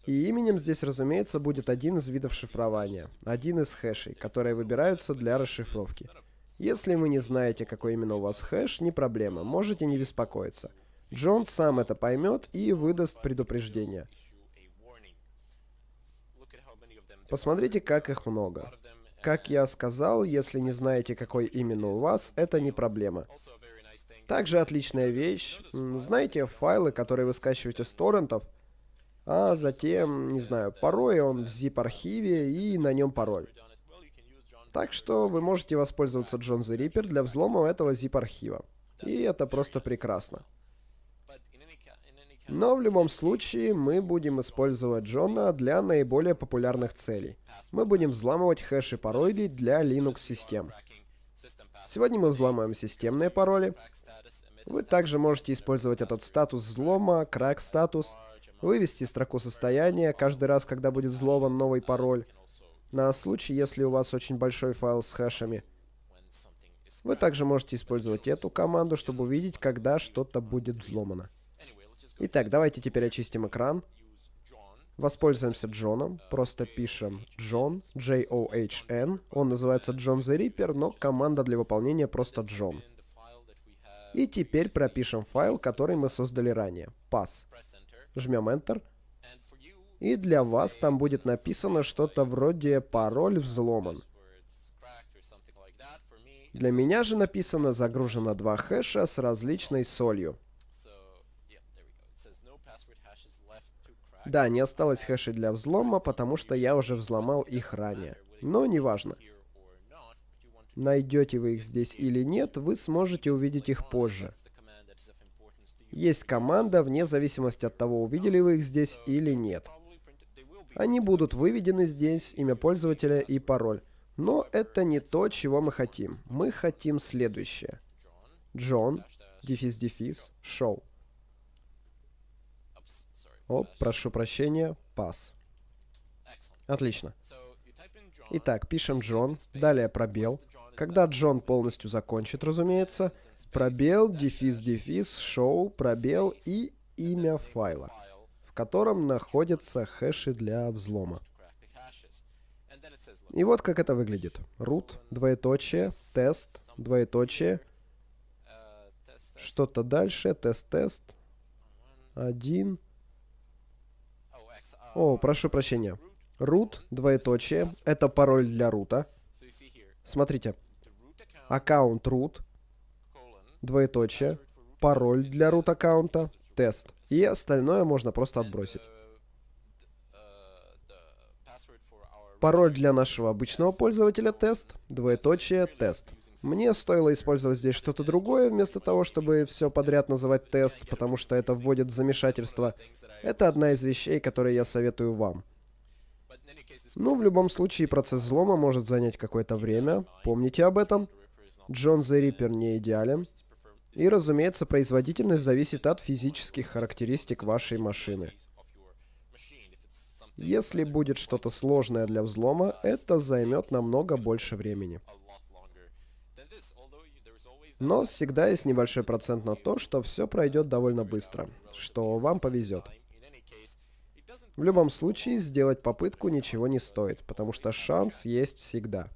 И именем здесь, разумеется, будет один из видов шифрования, один из хэшей, которые выбираются для расшифровки. Если вы не знаете, какой именно у вас хэш, не проблема, можете не беспокоиться. Джон сам это поймет и выдаст предупреждение. Посмотрите, как их много. Как я сказал, если не знаете, какой именно у вас, это не проблема. Также отличная вещь. Знаете, файлы, которые вы скачиваете с торрентов, а затем, не знаю, порой он в zip-архиве и на нем пароль. Так что вы можете воспользоваться John the Reaper для взлома этого zip-архива. И это просто прекрасно. Но в любом случае мы будем использовать Джона для наиболее популярных целей. Мы будем взламывать хэши паролей для Linux-систем. Сегодня мы взломаем системные пароли. Вы также можете использовать этот статус взлома, crack статус, вывести строку состояния каждый раз, когда будет взломан новый пароль, на случай, если у вас очень большой файл с хэшами. Вы также можете использовать эту команду, чтобы увидеть, когда что-то будет взломано. Итак, давайте теперь очистим экран. Воспользуемся Джоном. Просто пишем Джон, J-O-H-N. Он называется Джон the Reaper, но команда для выполнения просто Джон. И теперь пропишем файл, который мы создали ранее. Pass. Жмем Enter. И для вас там будет написано что-то вроде «пароль взломан». Для меня же написано «загружено два хэша с различной солью». Да, не осталось хэшей для взлома, потому что я уже взломал их ранее. Но неважно. Найдете вы их здесь или нет, вы сможете увидеть их позже. Есть команда, вне зависимости от того, увидели вы их здесь или нет. Они будут выведены здесь, имя пользователя и пароль. Но это не то, чего мы хотим. Мы хотим следующее. Джон, дефис-дефис, шоу. О, прошу прощения, пас. Отлично. Итак, пишем Джон, далее пробел. Когда Джон полностью закончит, разумеется, пробел, дефис, дефис, шоу, пробел и имя файла, в котором находятся хэши для взлома. И вот как это выглядит. root, двоеточие, тест, двоеточие, что-то дальше, тест-тест, один, о, прошу прощения. Root, двоеточие, это пароль для рута. Смотрите. Аккаунт root, двоеточие, пароль для root аккаунта, тест. И остальное можно просто отбросить. Пароль для нашего обычного пользователя тест, двоеточие, тест. Мне стоило использовать здесь что-то другое, вместо того, чтобы все подряд называть тест, потому что это вводит в замешательство. Это одна из вещей, которые я советую вам. Ну, в любом случае, процесс взлома может занять какое-то время. Помните об этом. Джон the Reaper не идеален. И, разумеется, производительность зависит от физических характеристик вашей машины. Если будет что-то сложное для взлома, это займет намного больше времени. Но всегда есть небольшой процент на то, что все пройдет довольно быстро, что вам повезет. В любом случае, сделать попытку ничего не стоит, потому что шанс есть всегда.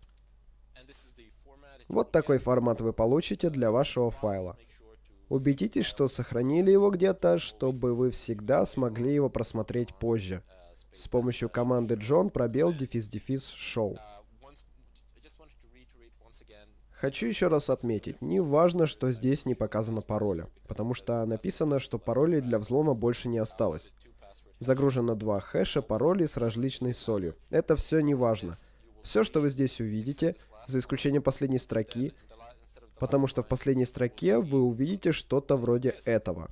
Вот такой формат вы получите для вашего файла. Убедитесь, что сохранили его где-то, чтобы вы всегда смогли его просмотреть позже с помощью команды John пробел дефис дефис шоу. Хочу еще раз отметить, не важно, что здесь не показано пароля, потому что написано, что паролей для взлома больше не осталось. Загружено два хэша паролей с различной солью. Это все не важно. Все, что вы здесь увидите, за исключением последней строки, потому что в последней строке вы увидите что-то вроде этого.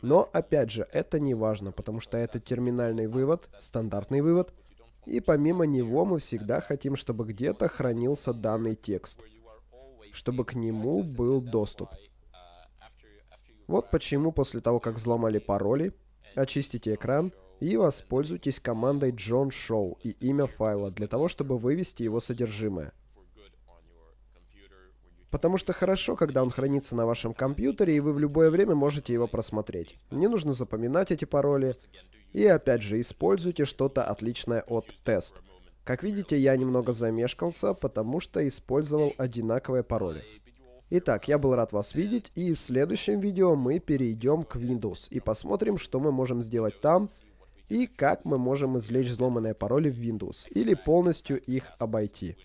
Но, опять же, это не важно, потому что это терминальный вывод, стандартный вывод, и помимо него мы всегда хотим, чтобы где-то хранился данный текст, чтобы к нему был доступ. Вот почему после того, как взломали пароли, очистите экран и воспользуйтесь командой John Show и имя файла для того, чтобы вывести его содержимое. Потому что хорошо, когда он хранится на вашем компьютере, и вы в любое время можете его просмотреть. Не нужно запоминать эти пароли. И опять же, используйте что-то отличное от тест. Как видите, я немного замешкался, потому что использовал одинаковые пароли. Итак, я был рад вас видеть, и в следующем видео мы перейдем к Windows и посмотрим, что мы можем сделать там, и как мы можем извлечь взломанные пароли в Windows, или полностью их обойти.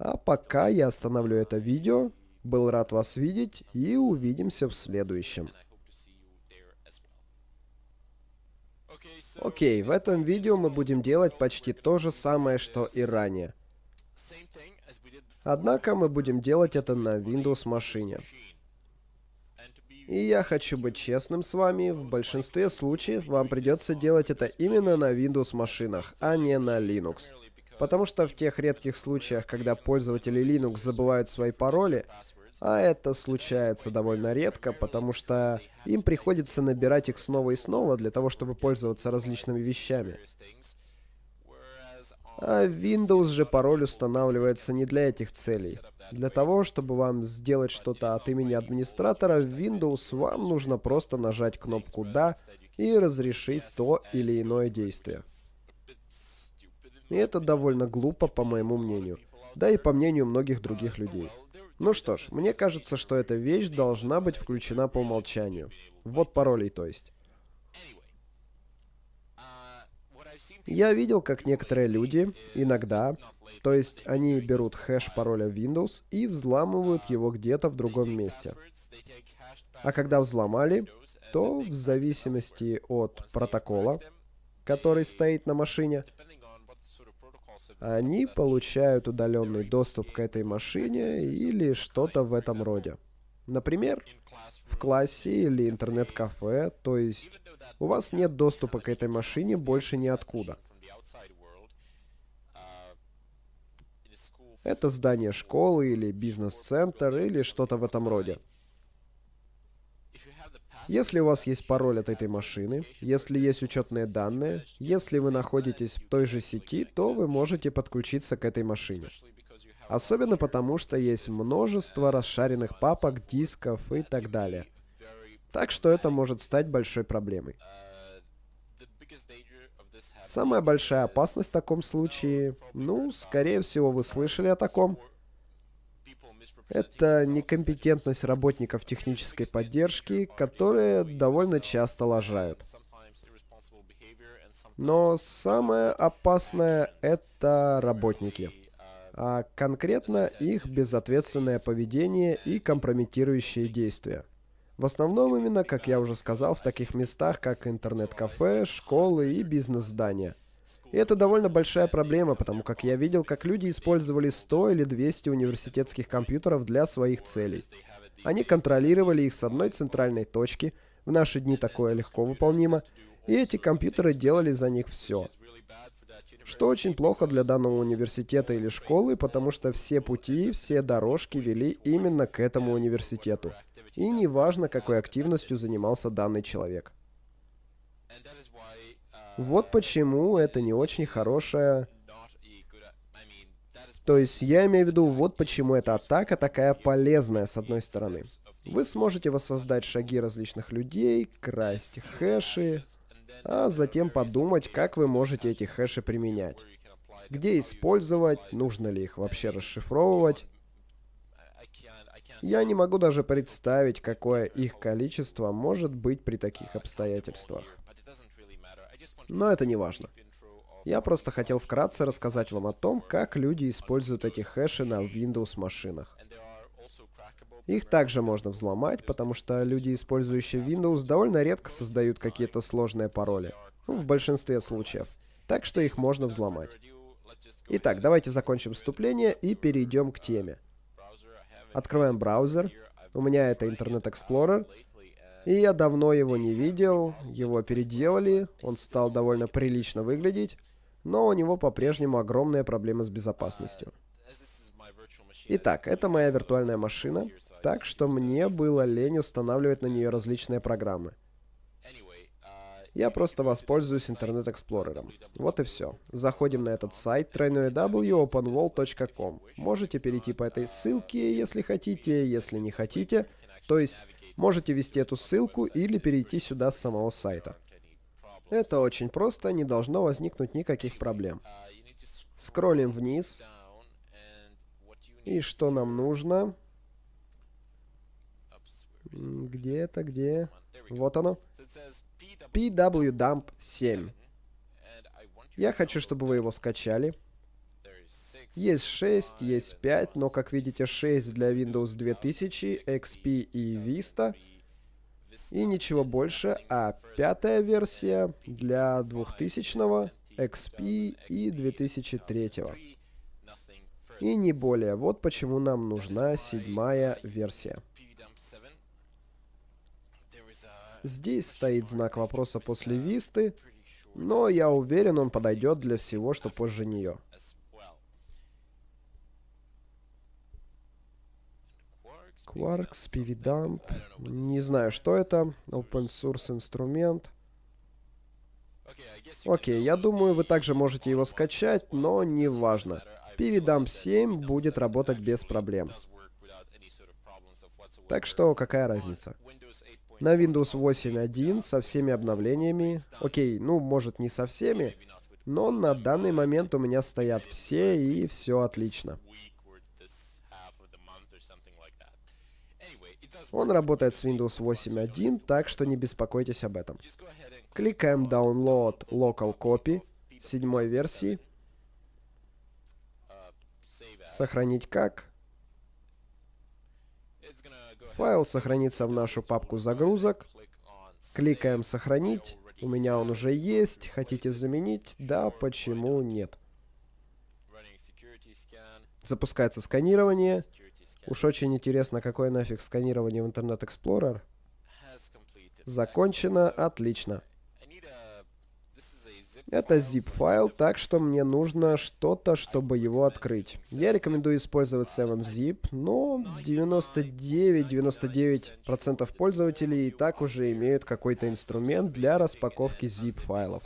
А пока я остановлю это видео. Был рад вас видеть и увидимся в следующем. Окей, в этом видео мы будем делать почти то же самое, что и ранее. Однако мы будем делать это на Windows машине. И я хочу быть честным с вами, в большинстве случаев вам придется делать это именно на Windows машинах, а не на Linux. Потому что в тех редких случаях, когда пользователи Linux забывают свои пароли, а это случается довольно редко, потому что им приходится набирать их снова и снова для того, чтобы пользоваться различными вещами. А Windows же пароль устанавливается не для этих целей. Для того, чтобы вам сделать что-то от имени администратора в Windows, вам нужно просто нажать кнопку «Да» и разрешить то или иное действие. И это довольно глупо, по моему мнению. Да и по мнению многих других людей. Ну что ж, мне кажется, что эта вещь должна быть включена по умолчанию. Вот паролей, то есть. Я видел, как некоторые люди, иногда, то есть они берут хэш пароля Windows и взламывают его где-то в другом месте. А когда взломали, то в зависимости от протокола, который стоит на машине, они получают удаленный доступ к этой машине или что-то в этом роде. Например, в классе или интернет-кафе, то есть у вас нет доступа к этой машине больше ниоткуда. Это здание школы или бизнес-центр или что-то в этом роде. Если у вас есть пароль от этой машины, если есть учетные данные, если вы находитесь в той же сети, то вы можете подключиться к этой машине. Особенно потому, что есть множество расшаренных папок, дисков и так далее. Так что это может стать большой проблемой. Самая большая опасность в таком случае, ну, скорее всего, вы слышали о таком, это некомпетентность работников технической поддержки, которые довольно часто лажают. Но самое опасное — это работники. А конкретно их безответственное поведение и компрометирующие действия. В основном именно, как я уже сказал, в таких местах, как интернет-кафе, школы и бизнес-здания. И это довольно большая проблема, потому как я видел, как люди использовали 100 или 200 университетских компьютеров для своих целей. Они контролировали их с одной центральной точки, в наши дни такое легко выполнимо, и эти компьютеры делали за них все. Что очень плохо для данного университета или школы, потому что все пути, все дорожки вели именно к этому университету. И неважно, какой активностью занимался данный человек. Вот почему это не очень хорошая... То есть я имею в виду, вот почему эта атака такая полезная с одной стороны. Вы сможете воссоздать шаги различных людей, красть хэши, а затем подумать, как вы можете эти хэши применять. Где использовать, нужно ли их вообще расшифровывать. Я не могу даже представить, какое их количество может быть при таких обстоятельствах. Но это не важно. Я просто хотел вкратце рассказать вам о том, как люди используют эти хэши на Windows машинах. Их также можно взломать, потому что люди, использующие Windows, довольно редко создают какие-то сложные пароли. Ну, в большинстве случаев. Так что их можно взломать. Итак, давайте закончим вступление и перейдем к теме. Открываем браузер. У меня это Internet Explorer. И я давно его не видел, его переделали, он стал довольно прилично выглядеть, но у него по-прежнему огромные проблемы с безопасностью. Итак, это моя виртуальная машина, так что мне было лень устанавливать на нее различные программы. Я просто воспользуюсь интернет-эксплорером. Вот и все. Заходим на этот сайт www.openwall.com. Можете перейти по этой ссылке, если хотите, если не хотите. То есть, можете ввести эту ссылку или перейти сюда с самого сайта. Это очень просто, не должно возникнуть никаких проблем. Скроллим вниз. И что нам нужно? Где это, где? Вот оно. PWDump 7. Я хочу, чтобы вы его скачали. Есть 6, есть 5, но, как видите, 6 для Windows 2000, XP и Vista. И ничего больше, а пятая версия для 2000, XP и 2003. И не более. Вот почему нам нужна седьмая версия. Здесь стоит знак вопроса после Висты, но я уверен, он подойдет для всего, что позже нее. Quarks, PVDump. Не знаю, что это. Open source инструмент. Окей, я думаю, вы также можете его скачать, но не важно. PVDump 7 будет работать без проблем. Так что, какая разница? на Windows 8.1 со всеми обновлениями. Окей, ну, может, не со всеми, но на данный момент у меня стоят все, и все отлично. Он работает с Windows 8.1, так что не беспокойтесь об этом. Кликаем Download Local Copy седьмой версии. Сохранить как. Файл сохранится в нашу папку загрузок. Кликаем «Сохранить». У меня он уже есть. Хотите заменить? Да, почему нет? Запускается сканирование. Уж очень интересно, какое нафиг сканирование в Internet Explorer. Закончено. Отлично. Это zip-файл, так что мне нужно что-то, чтобы его открыть. Я рекомендую использовать 7-zip, но 99-99% пользователей и так уже имеют какой-то инструмент для распаковки zip-файлов.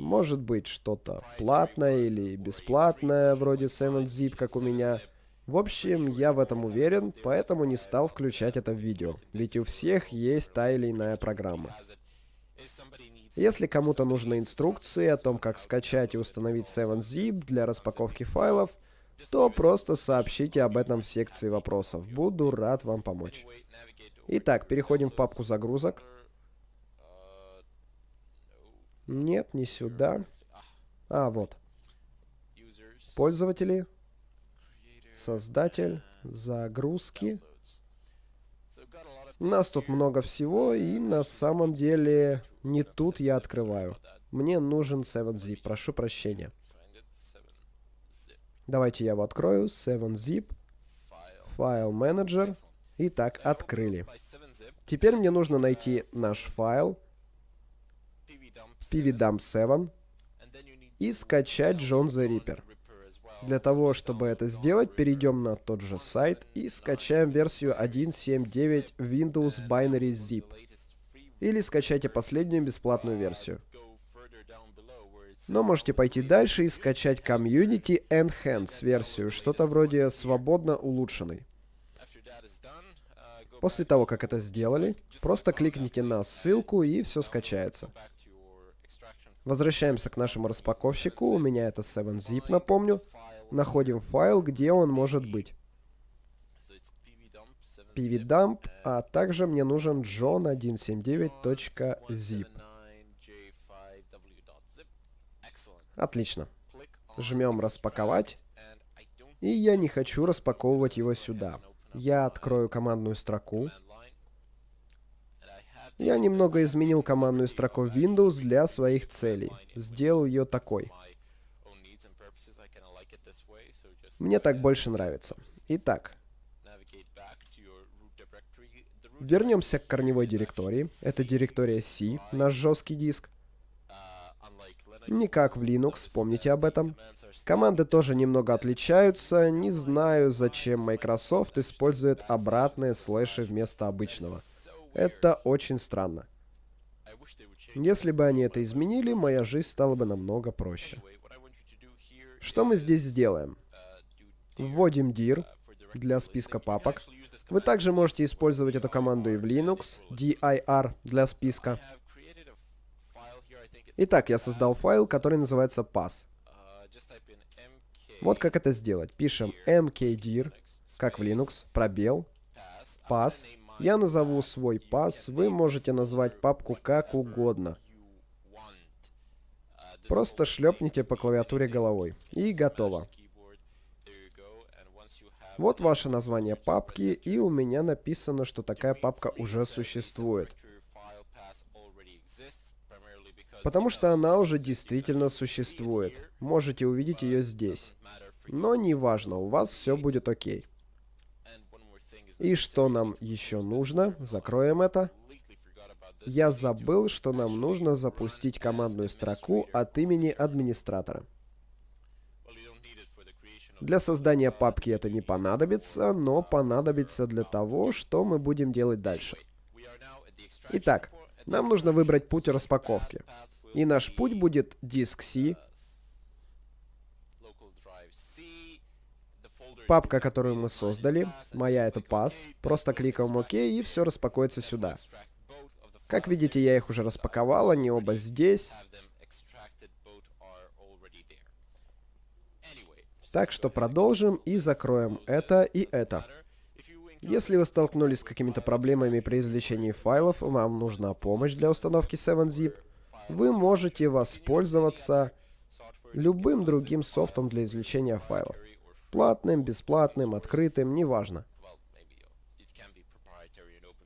Может быть что-то платное или бесплатное, вроде 7-zip, как у меня. В общем, я в этом уверен, поэтому не стал включать это в видео, ведь у всех есть та или иная программа. Если кому-то нужны инструкции о том, как скачать и установить 7-zip для распаковки файлов, то просто сообщите об этом в секции вопросов. Буду рад вам помочь. Итак, переходим в папку загрузок. Нет, не сюда. А, вот. Пользователи создатель, загрузки. У нас тут много всего, и на самом деле не тут я открываю. Мне нужен 7-zip, прошу прощения. Давайте я его открою. 7-zip, файл менеджер. Итак, открыли. Теперь мне нужно найти наш файл pvdump7 и скачать John the Reaper. Для того, чтобы это сделать, перейдем на тот же сайт и скачаем версию 1.7.9 Windows Binary Zip. Или скачайте последнюю бесплатную версию. Но можете пойти дальше и скачать Community Enhance версию, что-то вроде свободно улучшенной. После того, как это сделали, просто кликните на ссылку и все скачается. Возвращаемся к нашему распаковщику. У меня это 7-zip, напомню находим файл, где он может быть. pvdump, а также мне нужен john179.zip. Отлично. Жмем «Распаковать». И я не хочу распаковывать его сюда. Я открою командную строку. Я немного изменил командную строку Windows для своих целей. Сделал ее такой. Мне так больше нравится. Итак, вернемся к корневой директории. Это директория C, наш жесткий диск. Не как в Linux, помните об этом. Команды тоже немного отличаются. Не знаю, зачем Microsoft использует обратные слэши вместо обычного. Это очень странно. Если бы они это изменили, моя жизнь стала бы намного проще. Что мы здесь сделаем? Вводим dir для списка папок. Вы также можете использовать эту команду и в Linux, dir для списка. Итак, я создал файл, который называется pass. Вот как это сделать. Пишем mkdir, как в Linux, пробел, pass. Я назову свой pass, вы можете назвать папку как угодно. Просто шлепните по клавиатуре головой. И готово. Вот ваше название папки, и у меня написано, что такая папка уже существует. Потому что она уже действительно существует. Можете увидеть ее здесь. Но неважно, у вас все будет окей. И что нам еще нужно? Закроем это. Я забыл, что нам нужно запустить командную строку от имени администратора. Для создания папки это не понадобится, но понадобится для того, что мы будем делать дальше. Итак, нам нужно выбрать путь распаковки. И наш путь будет диск C, папка, которую мы создали, моя это pass, просто кликаем ОК и все распакуется сюда. Как видите, я их уже распаковал, они оба здесь. Так что продолжим и закроем это и это. Если вы столкнулись с какими-то проблемами при извлечении файлов, вам нужна помощь для установки 7-zip, вы можете воспользоваться любым другим софтом для извлечения файлов. Платным, бесплатным, открытым, неважно.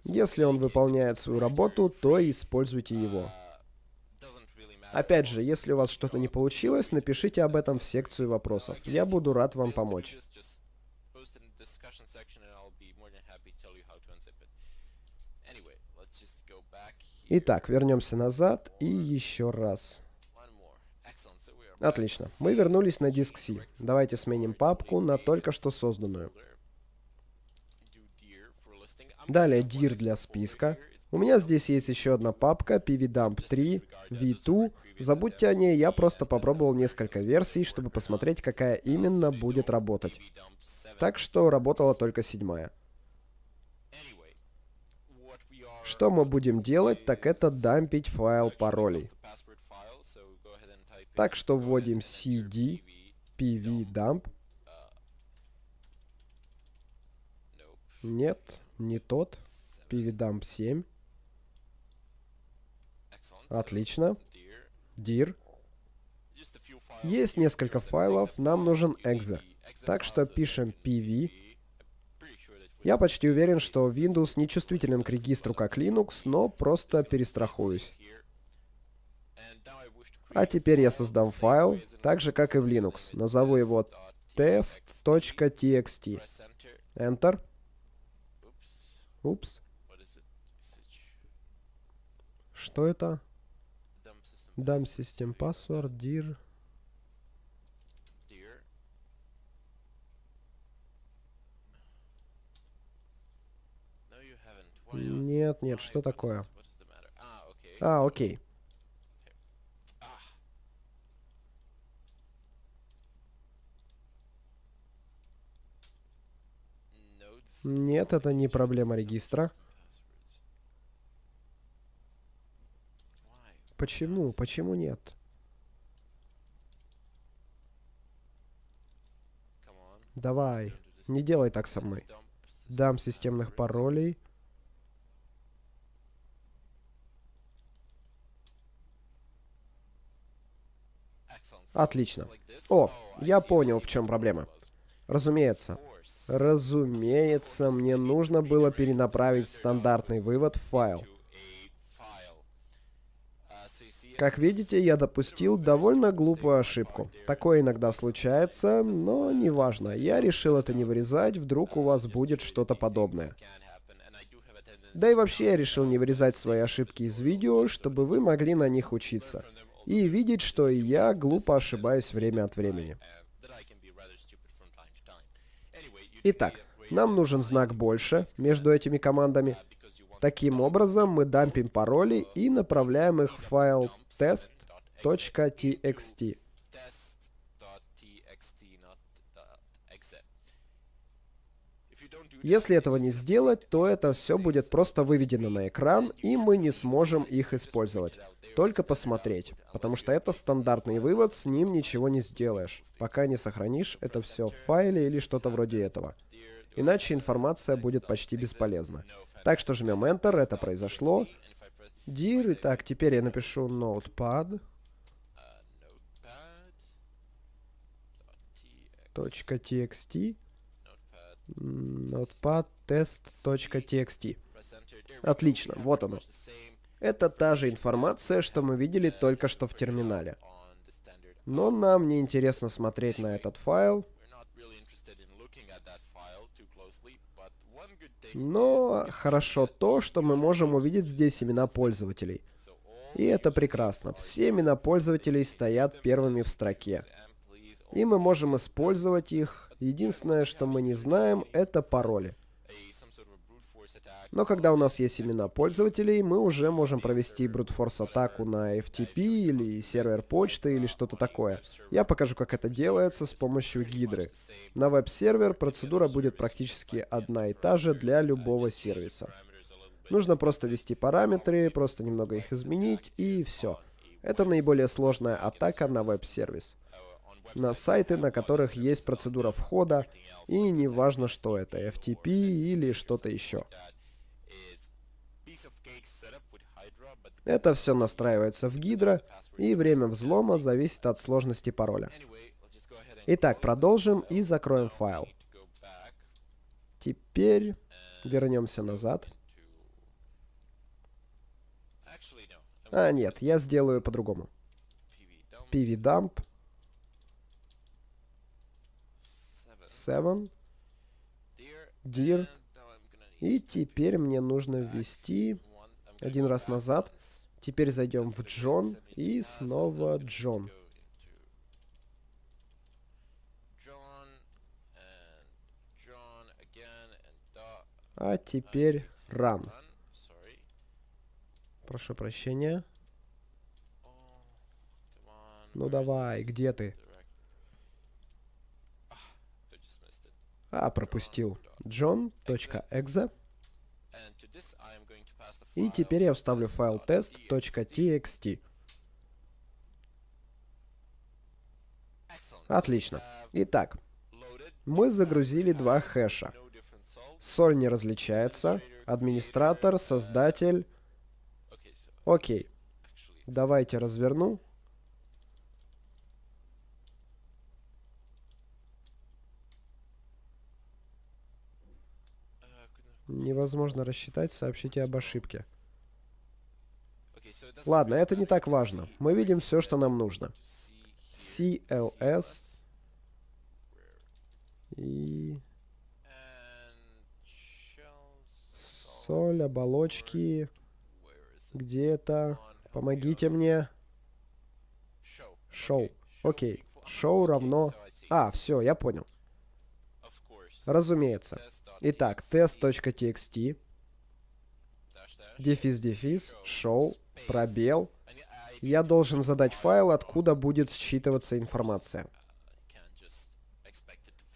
Если он выполняет свою работу, то используйте его. Опять же, если у вас что-то не получилось, напишите об этом в секцию вопросов. Я буду рад вам помочь. Итак, вернемся назад и еще раз. Отлично. Мы вернулись на диск C. Давайте сменим папку на только что созданную. Далее dir для списка. У меня здесь есть еще одна папка pvdump3 v2. Забудьте о ней, я просто попробовал несколько версий, чтобы посмотреть, какая именно будет работать. Так что работала только седьмая. Что мы будем делать, так это дампить файл паролей. Так что вводим cd pvdump. Нет, не тот. pvdump 7. Отлично. dir. Есть несколько файлов, нам нужен exe. Так что пишем pv. Я почти уверен, что Windows не чувствителен к регистру как Linux, но просто перестрахуюсь. А теперь я создам файл, так же, как и в Linux. Назову его test.txt. Enter. Упс. Что это? Дам систем password dir. Нет, нет, что такое? А, окей. Нет, это не проблема регистра. Почему? Почему нет? Давай, не делай так со мной. Дам системных паролей. Отлично. О, я понял, в чем проблема. Разумеется. Разумеется, мне нужно было перенаправить стандартный вывод в файл. Как видите, я допустил довольно глупую ошибку. Такое иногда случается, но неважно. Я решил это не вырезать, вдруг у вас будет что-то подобное. Да и вообще я решил не вырезать свои ошибки из видео, чтобы вы могли на них учиться. и видеть, что и я глупо ошибаюсь время от времени. Итак, нам нужен знак больше между этими командами. Таким образом, мы дампим пароли и направляем их в файл test.txt. Если этого не сделать, то это все будет просто выведено на экран, и мы не сможем их использовать. Только посмотреть, потому что это стандартный вывод, с ним ничего не сделаешь, пока не сохранишь это все в файле или что-то вроде этого. Иначе информация будет почти бесполезна. Так что жмем Enter, это произошло. Dir, итак, теперь я напишу notepad. .txt notepad test.txt. Отлично, вот оно. Это та же информация, что мы видели только что в терминале. Но нам не интересно смотреть на этот файл. Но хорошо то, что мы можем увидеть здесь имена пользователей. И это прекрасно. Все имена пользователей стоят первыми в строке и мы можем использовать их. Единственное, что мы не знаем, это пароли. Но когда у нас есть имена пользователей, мы уже можем провести брутфорс атаку на FTP или сервер почты или что-то такое. Я покажу, как это делается с помощью гидры. На веб-сервер процедура будет практически одна и та же для любого сервиса. Нужно просто ввести параметры, просто немного их изменить и все. Это наиболее сложная атака на веб-сервис на сайты, на которых есть процедура входа, и не важно, что это, FTP или что-то еще. Это все настраивается в Гидро, и время взлома зависит от сложности пароля. Итак, продолжим и закроем файл. Теперь вернемся назад. А, нет, я сделаю по-другому. pvdump 7, dir. И теперь мне нужно ввести один раз назад. Теперь зайдем в Джон и снова Джон. А теперь run. Прошу прощения. Ну давай, где ты? А, пропустил. John.exe. И теперь я вставлю файл test.txt. Отлично. Итак, мы загрузили два хэша. Соль не различается. Администратор, создатель. Окей. Давайте разверну. Невозможно рассчитать, сообщите об ошибке. Ладно, это не так важно. Мы видим все, что нам нужно. CLS и соль, оболочки. Где-то. Помогите мне. Шоу. Окей. Шоу равно... А, все, я понял. Разумеется. Итак, test.txt, дефис-дефис, show, пробел. Я должен задать файл, откуда будет считываться информация.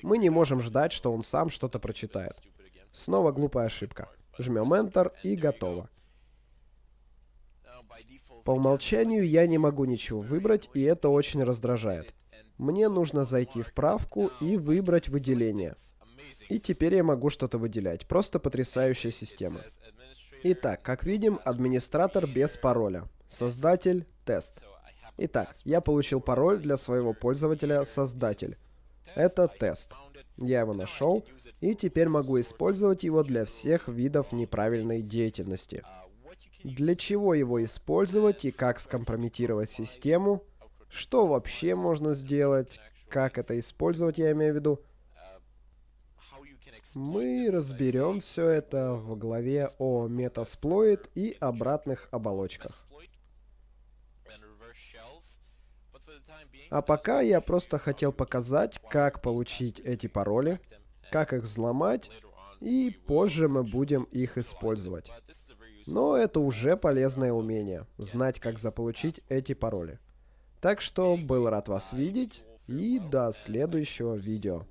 Мы не можем ждать, что он сам что-то прочитает. Снова глупая ошибка. Жмем Enter и готово. По умолчанию я не могу ничего выбрать, и это очень раздражает. Мне нужно зайти в правку и выбрать выделение. И теперь я могу что-то выделять. Просто потрясающая система. Итак, как видим, администратор без пароля. Создатель, тест. Итак, я получил пароль для своего пользователя создатель. Это тест. Я его нашел, и теперь могу использовать его для всех видов неправильной деятельности. Для чего его использовать и как скомпрометировать систему, что вообще можно сделать, как это использовать, я имею в виду, мы разберем все это в главе о метасплоид и обратных оболочках. А пока я просто хотел показать, как получить эти пароли, как их взломать, и позже мы будем их использовать. Но это уже полезное умение, знать, как заполучить эти пароли. Так что был рад вас видеть, и до следующего видео.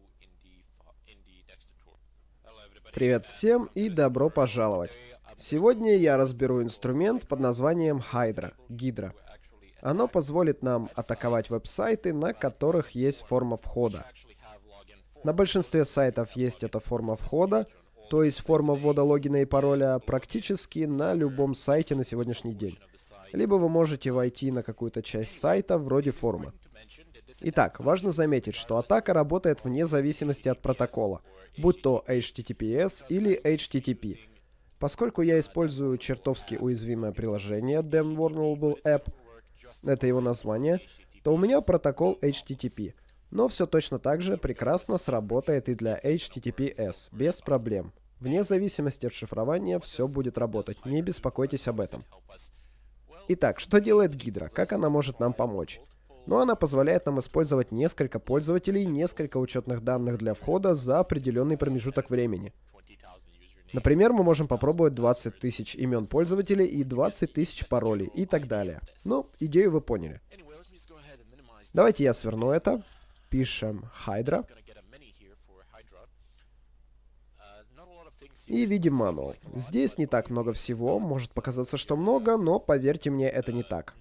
Привет всем и добро пожаловать. Сегодня я разберу инструмент под названием Hydra, Гидра. Оно позволит нам атаковать веб-сайты, на которых есть форма входа. На большинстве сайтов есть эта форма входа, то есть форма ввода логина и пароля практически на любом сайте на сегодняшний день. Либо вы можете войти на какую-то часть сайта вроде формы. Итак, важно заметить, что атака работает вне зависимости от протокола, будь то HTTPS или HTTP. Поскольку я использую чертовски уязвимое приложение Damn Vulnerable App, это его название, то у меня протокол HTTP. Но все точно так же прекрасно сработает и для HTTPS, без проблем. Вне зависимости от шифрования все будет работать, не беспокойтесь об этом. Итак, что делает Гидра? Как она может нам помочь? Ну, она позволяет нам использовать несколько пользователей, несколько учетных данных для входа за определенный промежуток времени. Например, мы можем попробовать 20 тысяч имен пользователей и 20 тысяч паролей и так далее. Ну, идею вы поняли. Давайте я сверну это. Пишем Hydra. И видим мануал. Здесь не так много всего, может показаться, что много, но поверьте мне, это не так.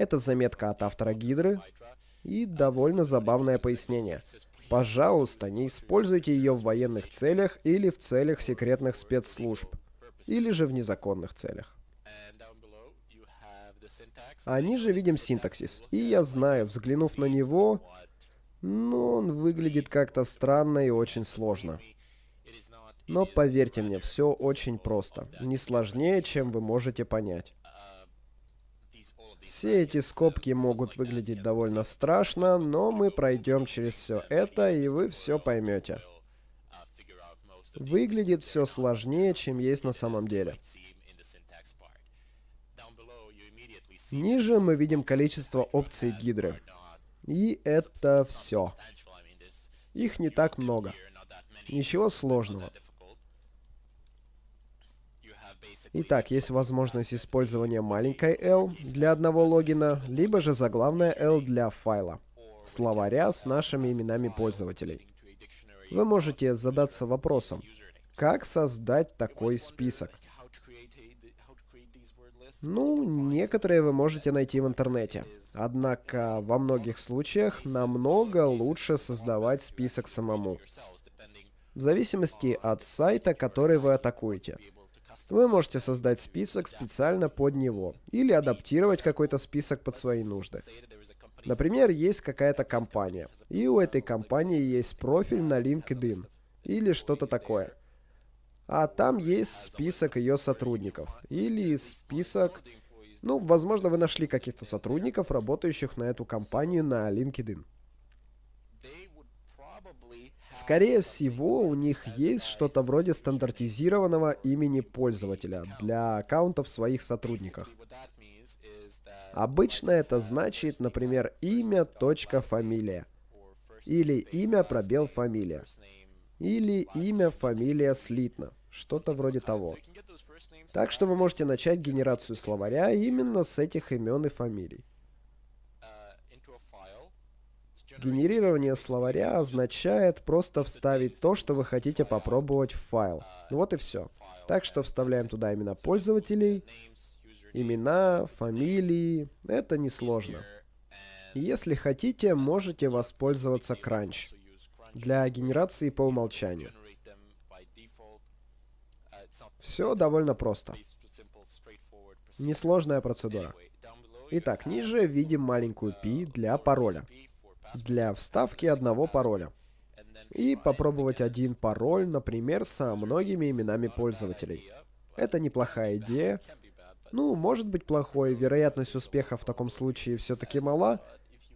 Это заметка от автора Гидры и довольно забавное пояснение. Пожалуйста, не используйте ее в военных целях или в целях секретных спецслужб, или же в незаконных целях. А ниже видим синтаксис. И я знаю, взглянув на него, ну, он выглядит как-то странно и очень сложно. Но поверьте мне, все очень просто. Не сложнее, чем вы можете понять. Все эти скобки могут выглядеть довольно страшно, но мы пройдем через все это, и вы все поймете. Выглядит все сложнее, чем есть на самом деле. Ниже мы видим количество опций гидры. И это все. Их не так много. Ничего сложного. Итак, есть возможность использования маленькой L для одного логина, либо же заглавная L для файла, словаря с нашими именами пользователей. Вы можете задаться вопросом, как создать такой список? Ну, некоторые вы можете найти в интернете. Однако во многих случаях намного лучше создавать список самому. В зависимости от сайта, который вы атакуете. Вы можете создать список специально под него, или адаптировать какой-то список под свои нужды. Например, есть какая-то компания, и у этой компании есть профиль на LinkedIn, или что-то такое. А там есть список ее сотрудников, или список... Ну, возможно, вы нашли каких-то сотрудников, работающих на эту компанию на LinkedIn. Скорее всего, у них есть что-то вроде стандартизированного имени пользователя для аккаунтов своих сотрудников. Обычно это значит, например, имя, точка, фамилия. Или имя, пробел, фамилия. Или имя, фамилия, слитно. Что-то вроде того. Так что вы можете начать генерацию словаря именно с этих имен и фамилий. Генерирование словаря означает просто вставить то, что вы хотите попробовать в файл. Вот и все. Так что вставляем туда имена пользователей, имена, фамилии. Это несложно. Если хотите, можете воспользоваться Crunch для генерации по умолчанию. Все довольно просто. Несложная процедура. Итак, ниже видим маленькую P для пароля для вставки одного пароля. И попробовать один пароль, например, со многими именами пользователей. Это неплохая идея. Ну, может быть плохой, вероятность успеха в таком случае все-таки мала.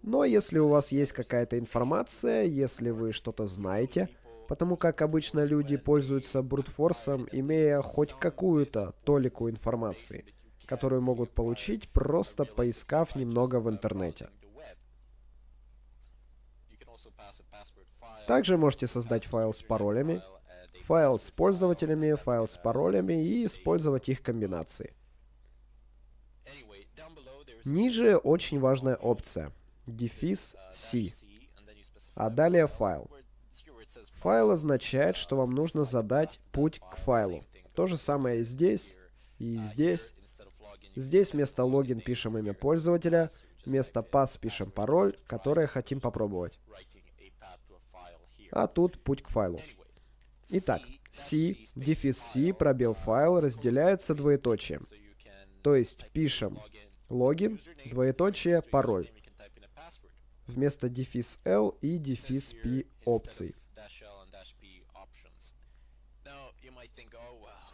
Но если у вас есть какая-то информация, если вы что-то знаете, потому как обычно люди пользуются брутфорсом, имея хоть какую-то толику информации, которую могут получить, просто поискав немного в интернете. Также можете создать файл с паролями, файл с пользователями, файл с паролями и использовать их комбинации. Ниже очень важная опция дефис C, а далее файл. Файл означает, что вам нужно задать путь к файлу. То же самое и здесь, и здесь. Здесь вместо логин пишем имя пользователя, вместо pass пишем пароль, который хотим попробовать. А тут путь к файлу. Итак, C, дефис C, пробел файл разделяется двоеточием. То есть пишем логин, двоеточие, пароль. Вместо дефис L и дефис P опций.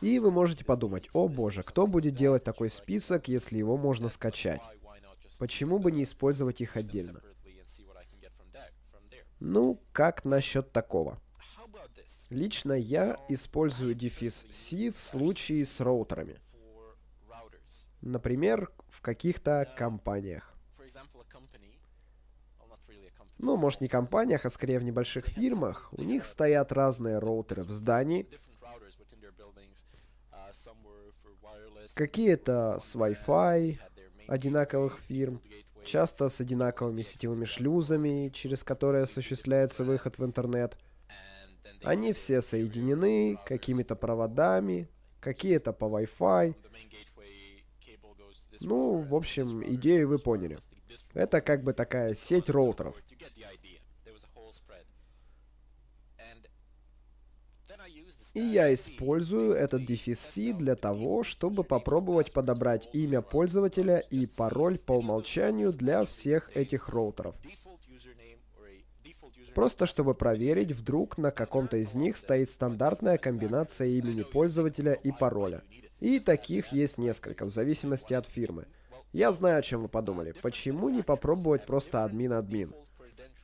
И вы можете подумать, о боже, кто будет делать такой список, если его можно скачать? Почему бы не использовать их отдельно? Ну, как насчет такого? Лично я использую дефис C в случае с роутерами. Например, в каких-то компаниях. Ну, может не компаниях, а скорее в небольших фирмах. У них стоят разные роутеры в здании. Какие-то с Wi-Fi одинаковых фирм, часто с одинаковыми сетевыми шлюзами, через которые осуществляется выход в интернет. Они все соединены какими-то проводами, какие-то по Wi-Fi. Ну, в общем, идею вы поняли. Это как бы такая сеть роутеров. И я использую этот дефис C для того, чтобы попробовать подобрать имя пользователя и пароль по умолчанию для всех этих роутеров. Просто чтобы проверить, вдруг на каком-то из них стоит стандартная комбинация имени пользователя и пароля. И таких есть несколько, в зависимости от фирмы. Я знаю, о чем вы подумали. Почему не попробовать просто админ-админ?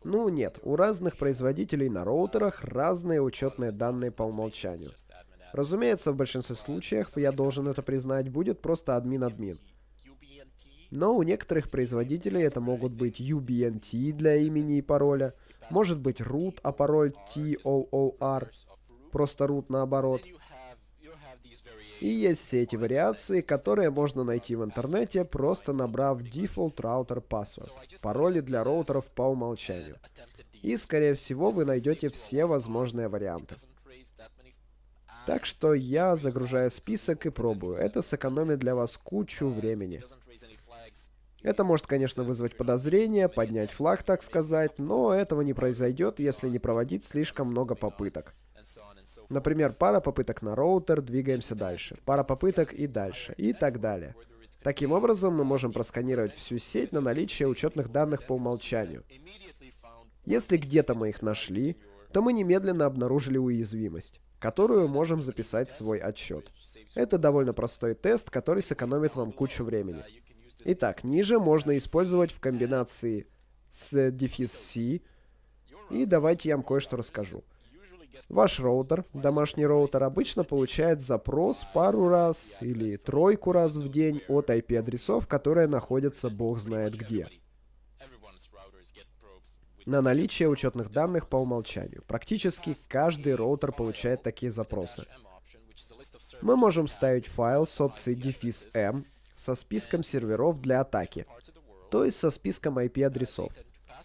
Ну нет, у разных производителей на роутерах разные учетные данные по умолчанию. Разумеется, в большинстве случаев, я должен это признать, будет просто админ-админ. Но у некоторых производителей это могут быть UBNT для имени и пароля, может быть root, а пароль TOOR, просто root наоборот. И есть все эти вариации, которые можно найти в интернете, просто набрав Default Router Password, пароли для роутеров по умолчанию. И, скорее всего, вы найдете все возможные варианты. Так что я загружаю список и пробую. Это сэкономит для вас кучу времени. Это может, конечно, вызвать подозрения, поднять флаг, так сказать, но этого не произойдет, если не проводить слишком много попыток. Например, пара попыток на роутер, двигаемся дальше. Пара попыток и дальше. И так далее. Таким образом, мы можем просканировать всю сеть на наличие учетных данных по умолчанию. Если где-то мы их нашли, то мы немедленно обнаружили уязвимость, которую можем записать в свой отчет. Это довольно простой тест, который сэкономит вам кучу времени. Итак, ниже можно использовать в комбинации с дефис C. И давайте я вам кое-что расскажу. Ваш роутер, домашний роутер, обычно получает запрос пару раз или тройку раз в день от IP-адресов, которые находятся бог знает где. На наличие учетных данных по умолчанию. Практически каждый роутер получает такие запросы. Мы можем ставить файл с опцией M со списком серверов для атаки, то есть со списком IP-адресов.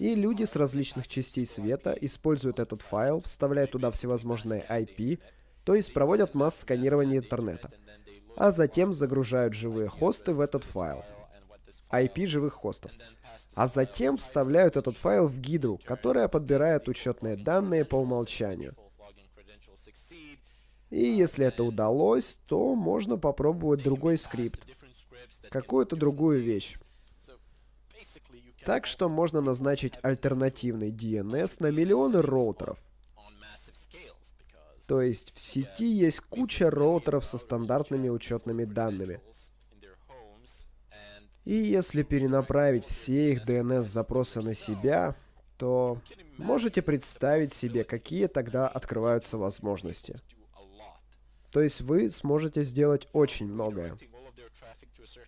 И люди с различных частей света используют этот файл, вставляют туда всевозможные IP, то есть проводят масс-сканирование интернета. А затем загружают живые хосты в этот файл. IP живых хостов. А затем вставляют этот файл в гидру, которая подбирает учетные данные по умолчанию. И если это удалось, то можно попробовать другой скрипт, какую-то другую вещь. Так что можно назначить альтернативный DNS на миллионы роутеров. То есть в сети есть куча роутеров со стандартными учетными данными. И если перенаправить все их DNS-запросы на себя, то можете представить себе, какие тогда открываются возможности. То есть вы сможете сделать очень многое.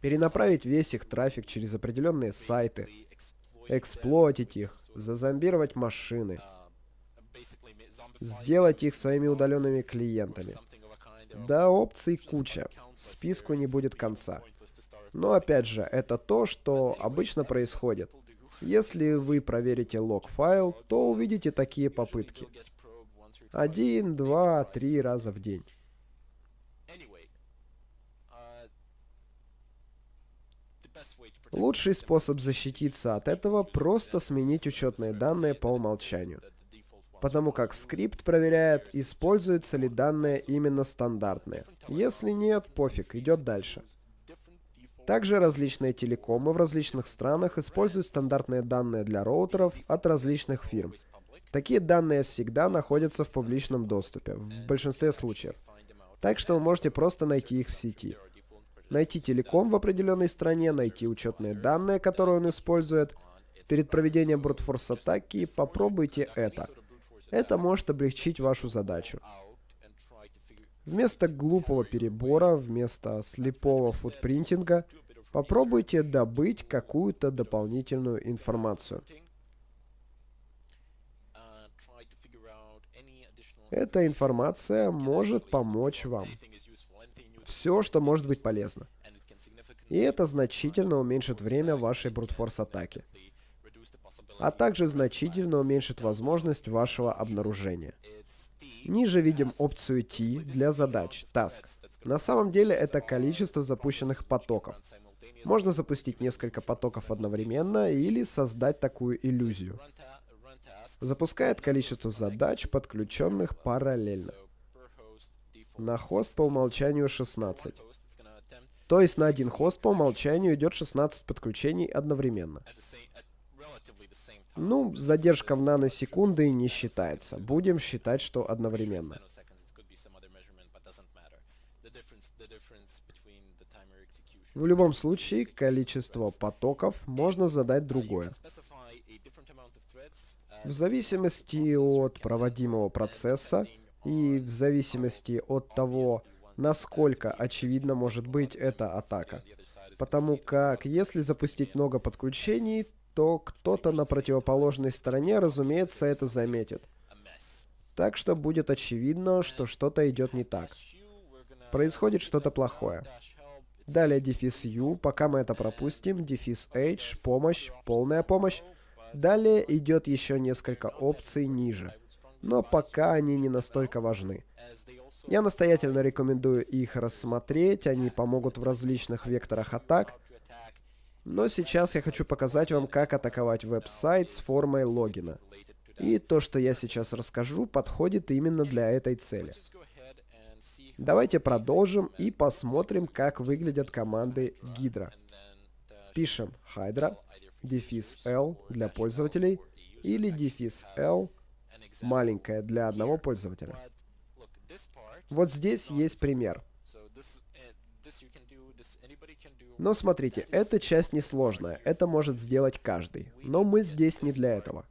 Перенаправить весь их трафик через определенные сайты, эксплуатить их, зазомбировать машины. сделать их своими удаленными клиентами. Да, опций куча. Списку не будет конца. Но опять же, это то, что обычно происходит. Если вы проверите лог-файл, то увидите такие попытки. Один, два, три раза в день. Лучший способ защититься от этого — просто сменить учетные данные по умолчанию. Потому как скрипт проверяет, используются ли данные именно стандартные. Если нет, пофиг, идет дальше. Также различные телекомы в различных странах используют стандартные данные для роутеров от различных фирм. Такие данные всегда находятся в публичном доступе, в большинстве случаев. Так что вы можете просто найти их в сети. Найти телеком в определенной стране, найти учетные данные, которые он использует. Перед проведением брутфорс-атаки попробуйте это. Это может облегчить вашу задачу. Вместо глупого перебора, вместо слепого футпринтинга, попробуйте добыть какую-то дополнительную информацию. Эта информация может помочь вам. Все, что может быть полезно. И это значительно уменьшит время вашей брутфорс-атаки. А также значительно уменьшит возможность вашего обнаружения. Ниже видим опцию T для задач, task. На самом деле это количество запущенных потоков. Можно запустить несколько потоков одновременно или создать такую иллюзию. Запускает количество задач, подключенных параллельно. На хост по умолчанию 16. То есть на один хост по умолчанию идет 16 подключений одновременно. Ну, задержка в наносекунды не считается. Будем считать, что одновременно. В любом случае, количество потоков можно задать другое. В зависимости от проводимого процесса и в зависимости от того, насколько очевидно может быть эта атака. Потому как если запустить много подключений, то кто-то на противоположной стороне, разумеется, это заметит. Так что будет очевидно, что что-то идет не так. Происходит что-то плохое. Далее дефис U, пока мы это пропустим, дефис H, помощь, полная помощь. Далее идет еще несколько опций ниже. Но пока они не настолько важны. Я настоятельно рекомендую их рассмотреть, они помогут в различных векторах атак, но сейчас я хочу показать вам, как атаковать веб-сайт с формой логина. И то, что я сейчас расскажу, подходит именно для этой цели. Давайте продолжим и посмотрим, как выглядят команды Hydra. Пишем Hydra, дефис L для пользователей, или дефис L маленькая для одного пользователя. Вот здесь есть пример. Но смотрите, эта часть несложная, это может сделать каждый. Но мы здесь не для этого.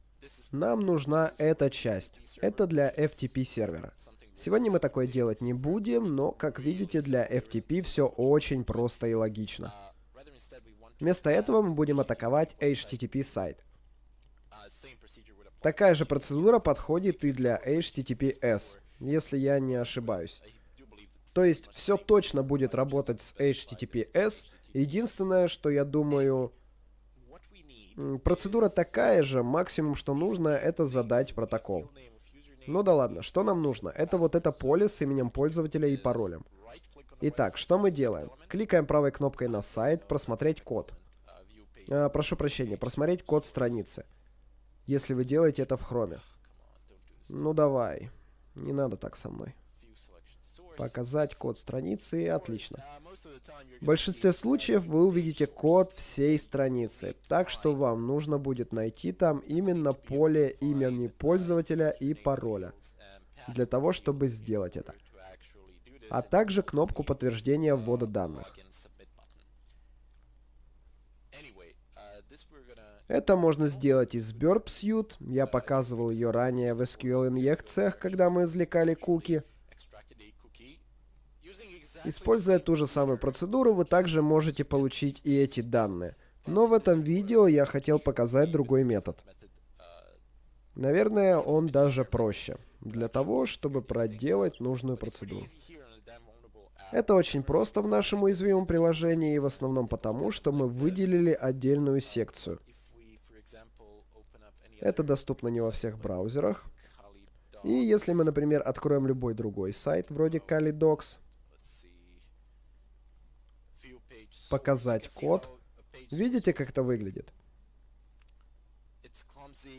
Нам нужна эта часть. Это для FTP сервера. Сегодня мы такое делать не будем, но, как видите, для FTP все очень просто и логично. Вместо этого мы будем атаковать HTTP сайт. Такая же процедура подходит и для HTTPS, если я не ошибаюсь. То есть все точно будет работать с HTTPS, Единственное, что я думаю... Процедура такая же, максимум, что нужно, это задать протокол. Ну да ладно, что нам нужно? Это вот это поле с именем пользователя и паролем. Итак, что мы делаем? Кликаем правой кнопкой на сайт, просмотреть код. А, прошу прощения, просмотреть код страницы. Если вы делаете это в хроме. Ну давай, не надо так со мной. Показать код страницы, отлично. В большинстве случаев вы увидите код всей страницы, так что вам нужно будет найти там именно поле имени пользователя и пароля, для того, чтобы сделать это. А также кнопку подтверждения ввода данных. Это можно сделать из Burp Suite. Я показывал ее ранее в SQL-инъекциях, когда мы извлекали куки. Используя ту же самую процедуру, вы также можете получить и эти данные. Но в этом видео я хотел показать другой метод. Наверное, он даже проще. для того, чтобы проделать нужную процедуру. Это очень просто в нашем уязвимом приложении и в основном потому, что мы выделили отдельную секцию. Это доступно не во всех браузерах. И если мы, например, откроем любой другой сайт, вроде Kalidocs, показать код, видите, как это выглядит?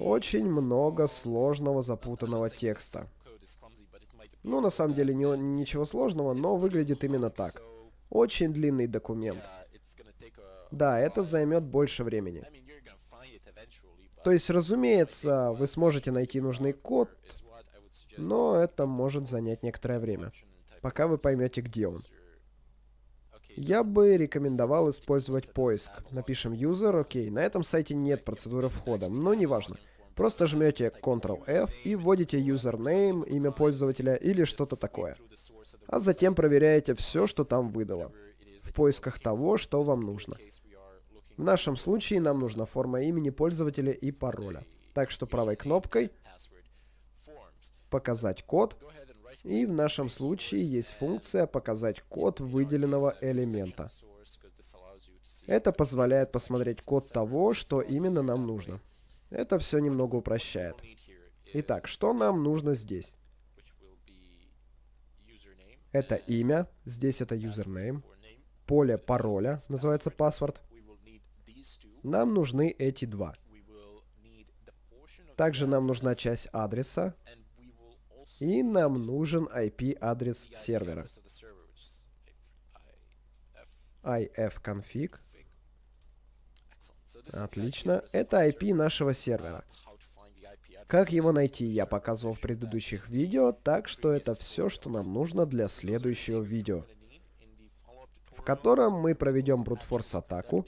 Очень много сложного запутанного текста. Ну, на самом деле, не, ничего сложного, но выглядит именно так. Очень длинный документ. Да, это займет больше времени. То есть, разумеется, вы сможете найти нужный код, но это может занять некоторое время, пока вы поймете, где он. Я бы рекомендовал использовать поиск. Напишем user, окей, на этом сайте нет процедуры входа, но неважно. Просто жмете Ctrl-F и вводите username, имя пользователя или что-то такое. А затем проверяете все, что там выдало, в поисках того, что вам нужно. В нашем случае нам нужна форма имени пользователя и пароля. Так что правой кнопкой «Показать код» и в нашем случае есть функция «Показать код выделенного элемента». Это позволяет посмотреть код того, что именно нам нужно. Это все немного упрощает. Итак, что нам нужно здесь? Это имя, здесь это username, поле пароля, называется паспорт. Нам нужны эти два. Также нам нужна часть адреса, и нам нужен IP-адрес сервера. ifconfig Отлично. Это IP нашего сервера. Как его найти, я показывал в предыдущих видео, так что это все, что нам нужно для следующего видео, в котором мы проведем брутфорс атаку,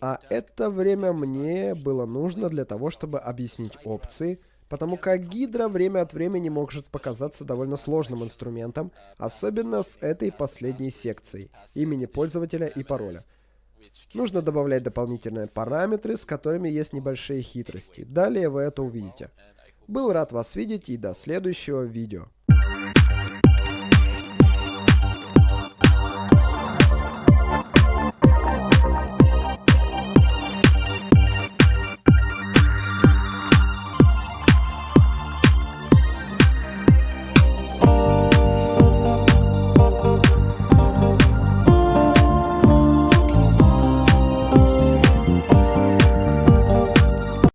а это время мне было нужно для того, чтобы объяснить опции, потому как Гидра время от времени может показаться довольно сложным инструментом, особенно с этой последней секцией, имени пользователя и пароля. Нужно добавлять дополнительные параметры, с которыми есть небольшие хитрости. Далее вы это увидите. Был рад вас видеть и до следующего видео.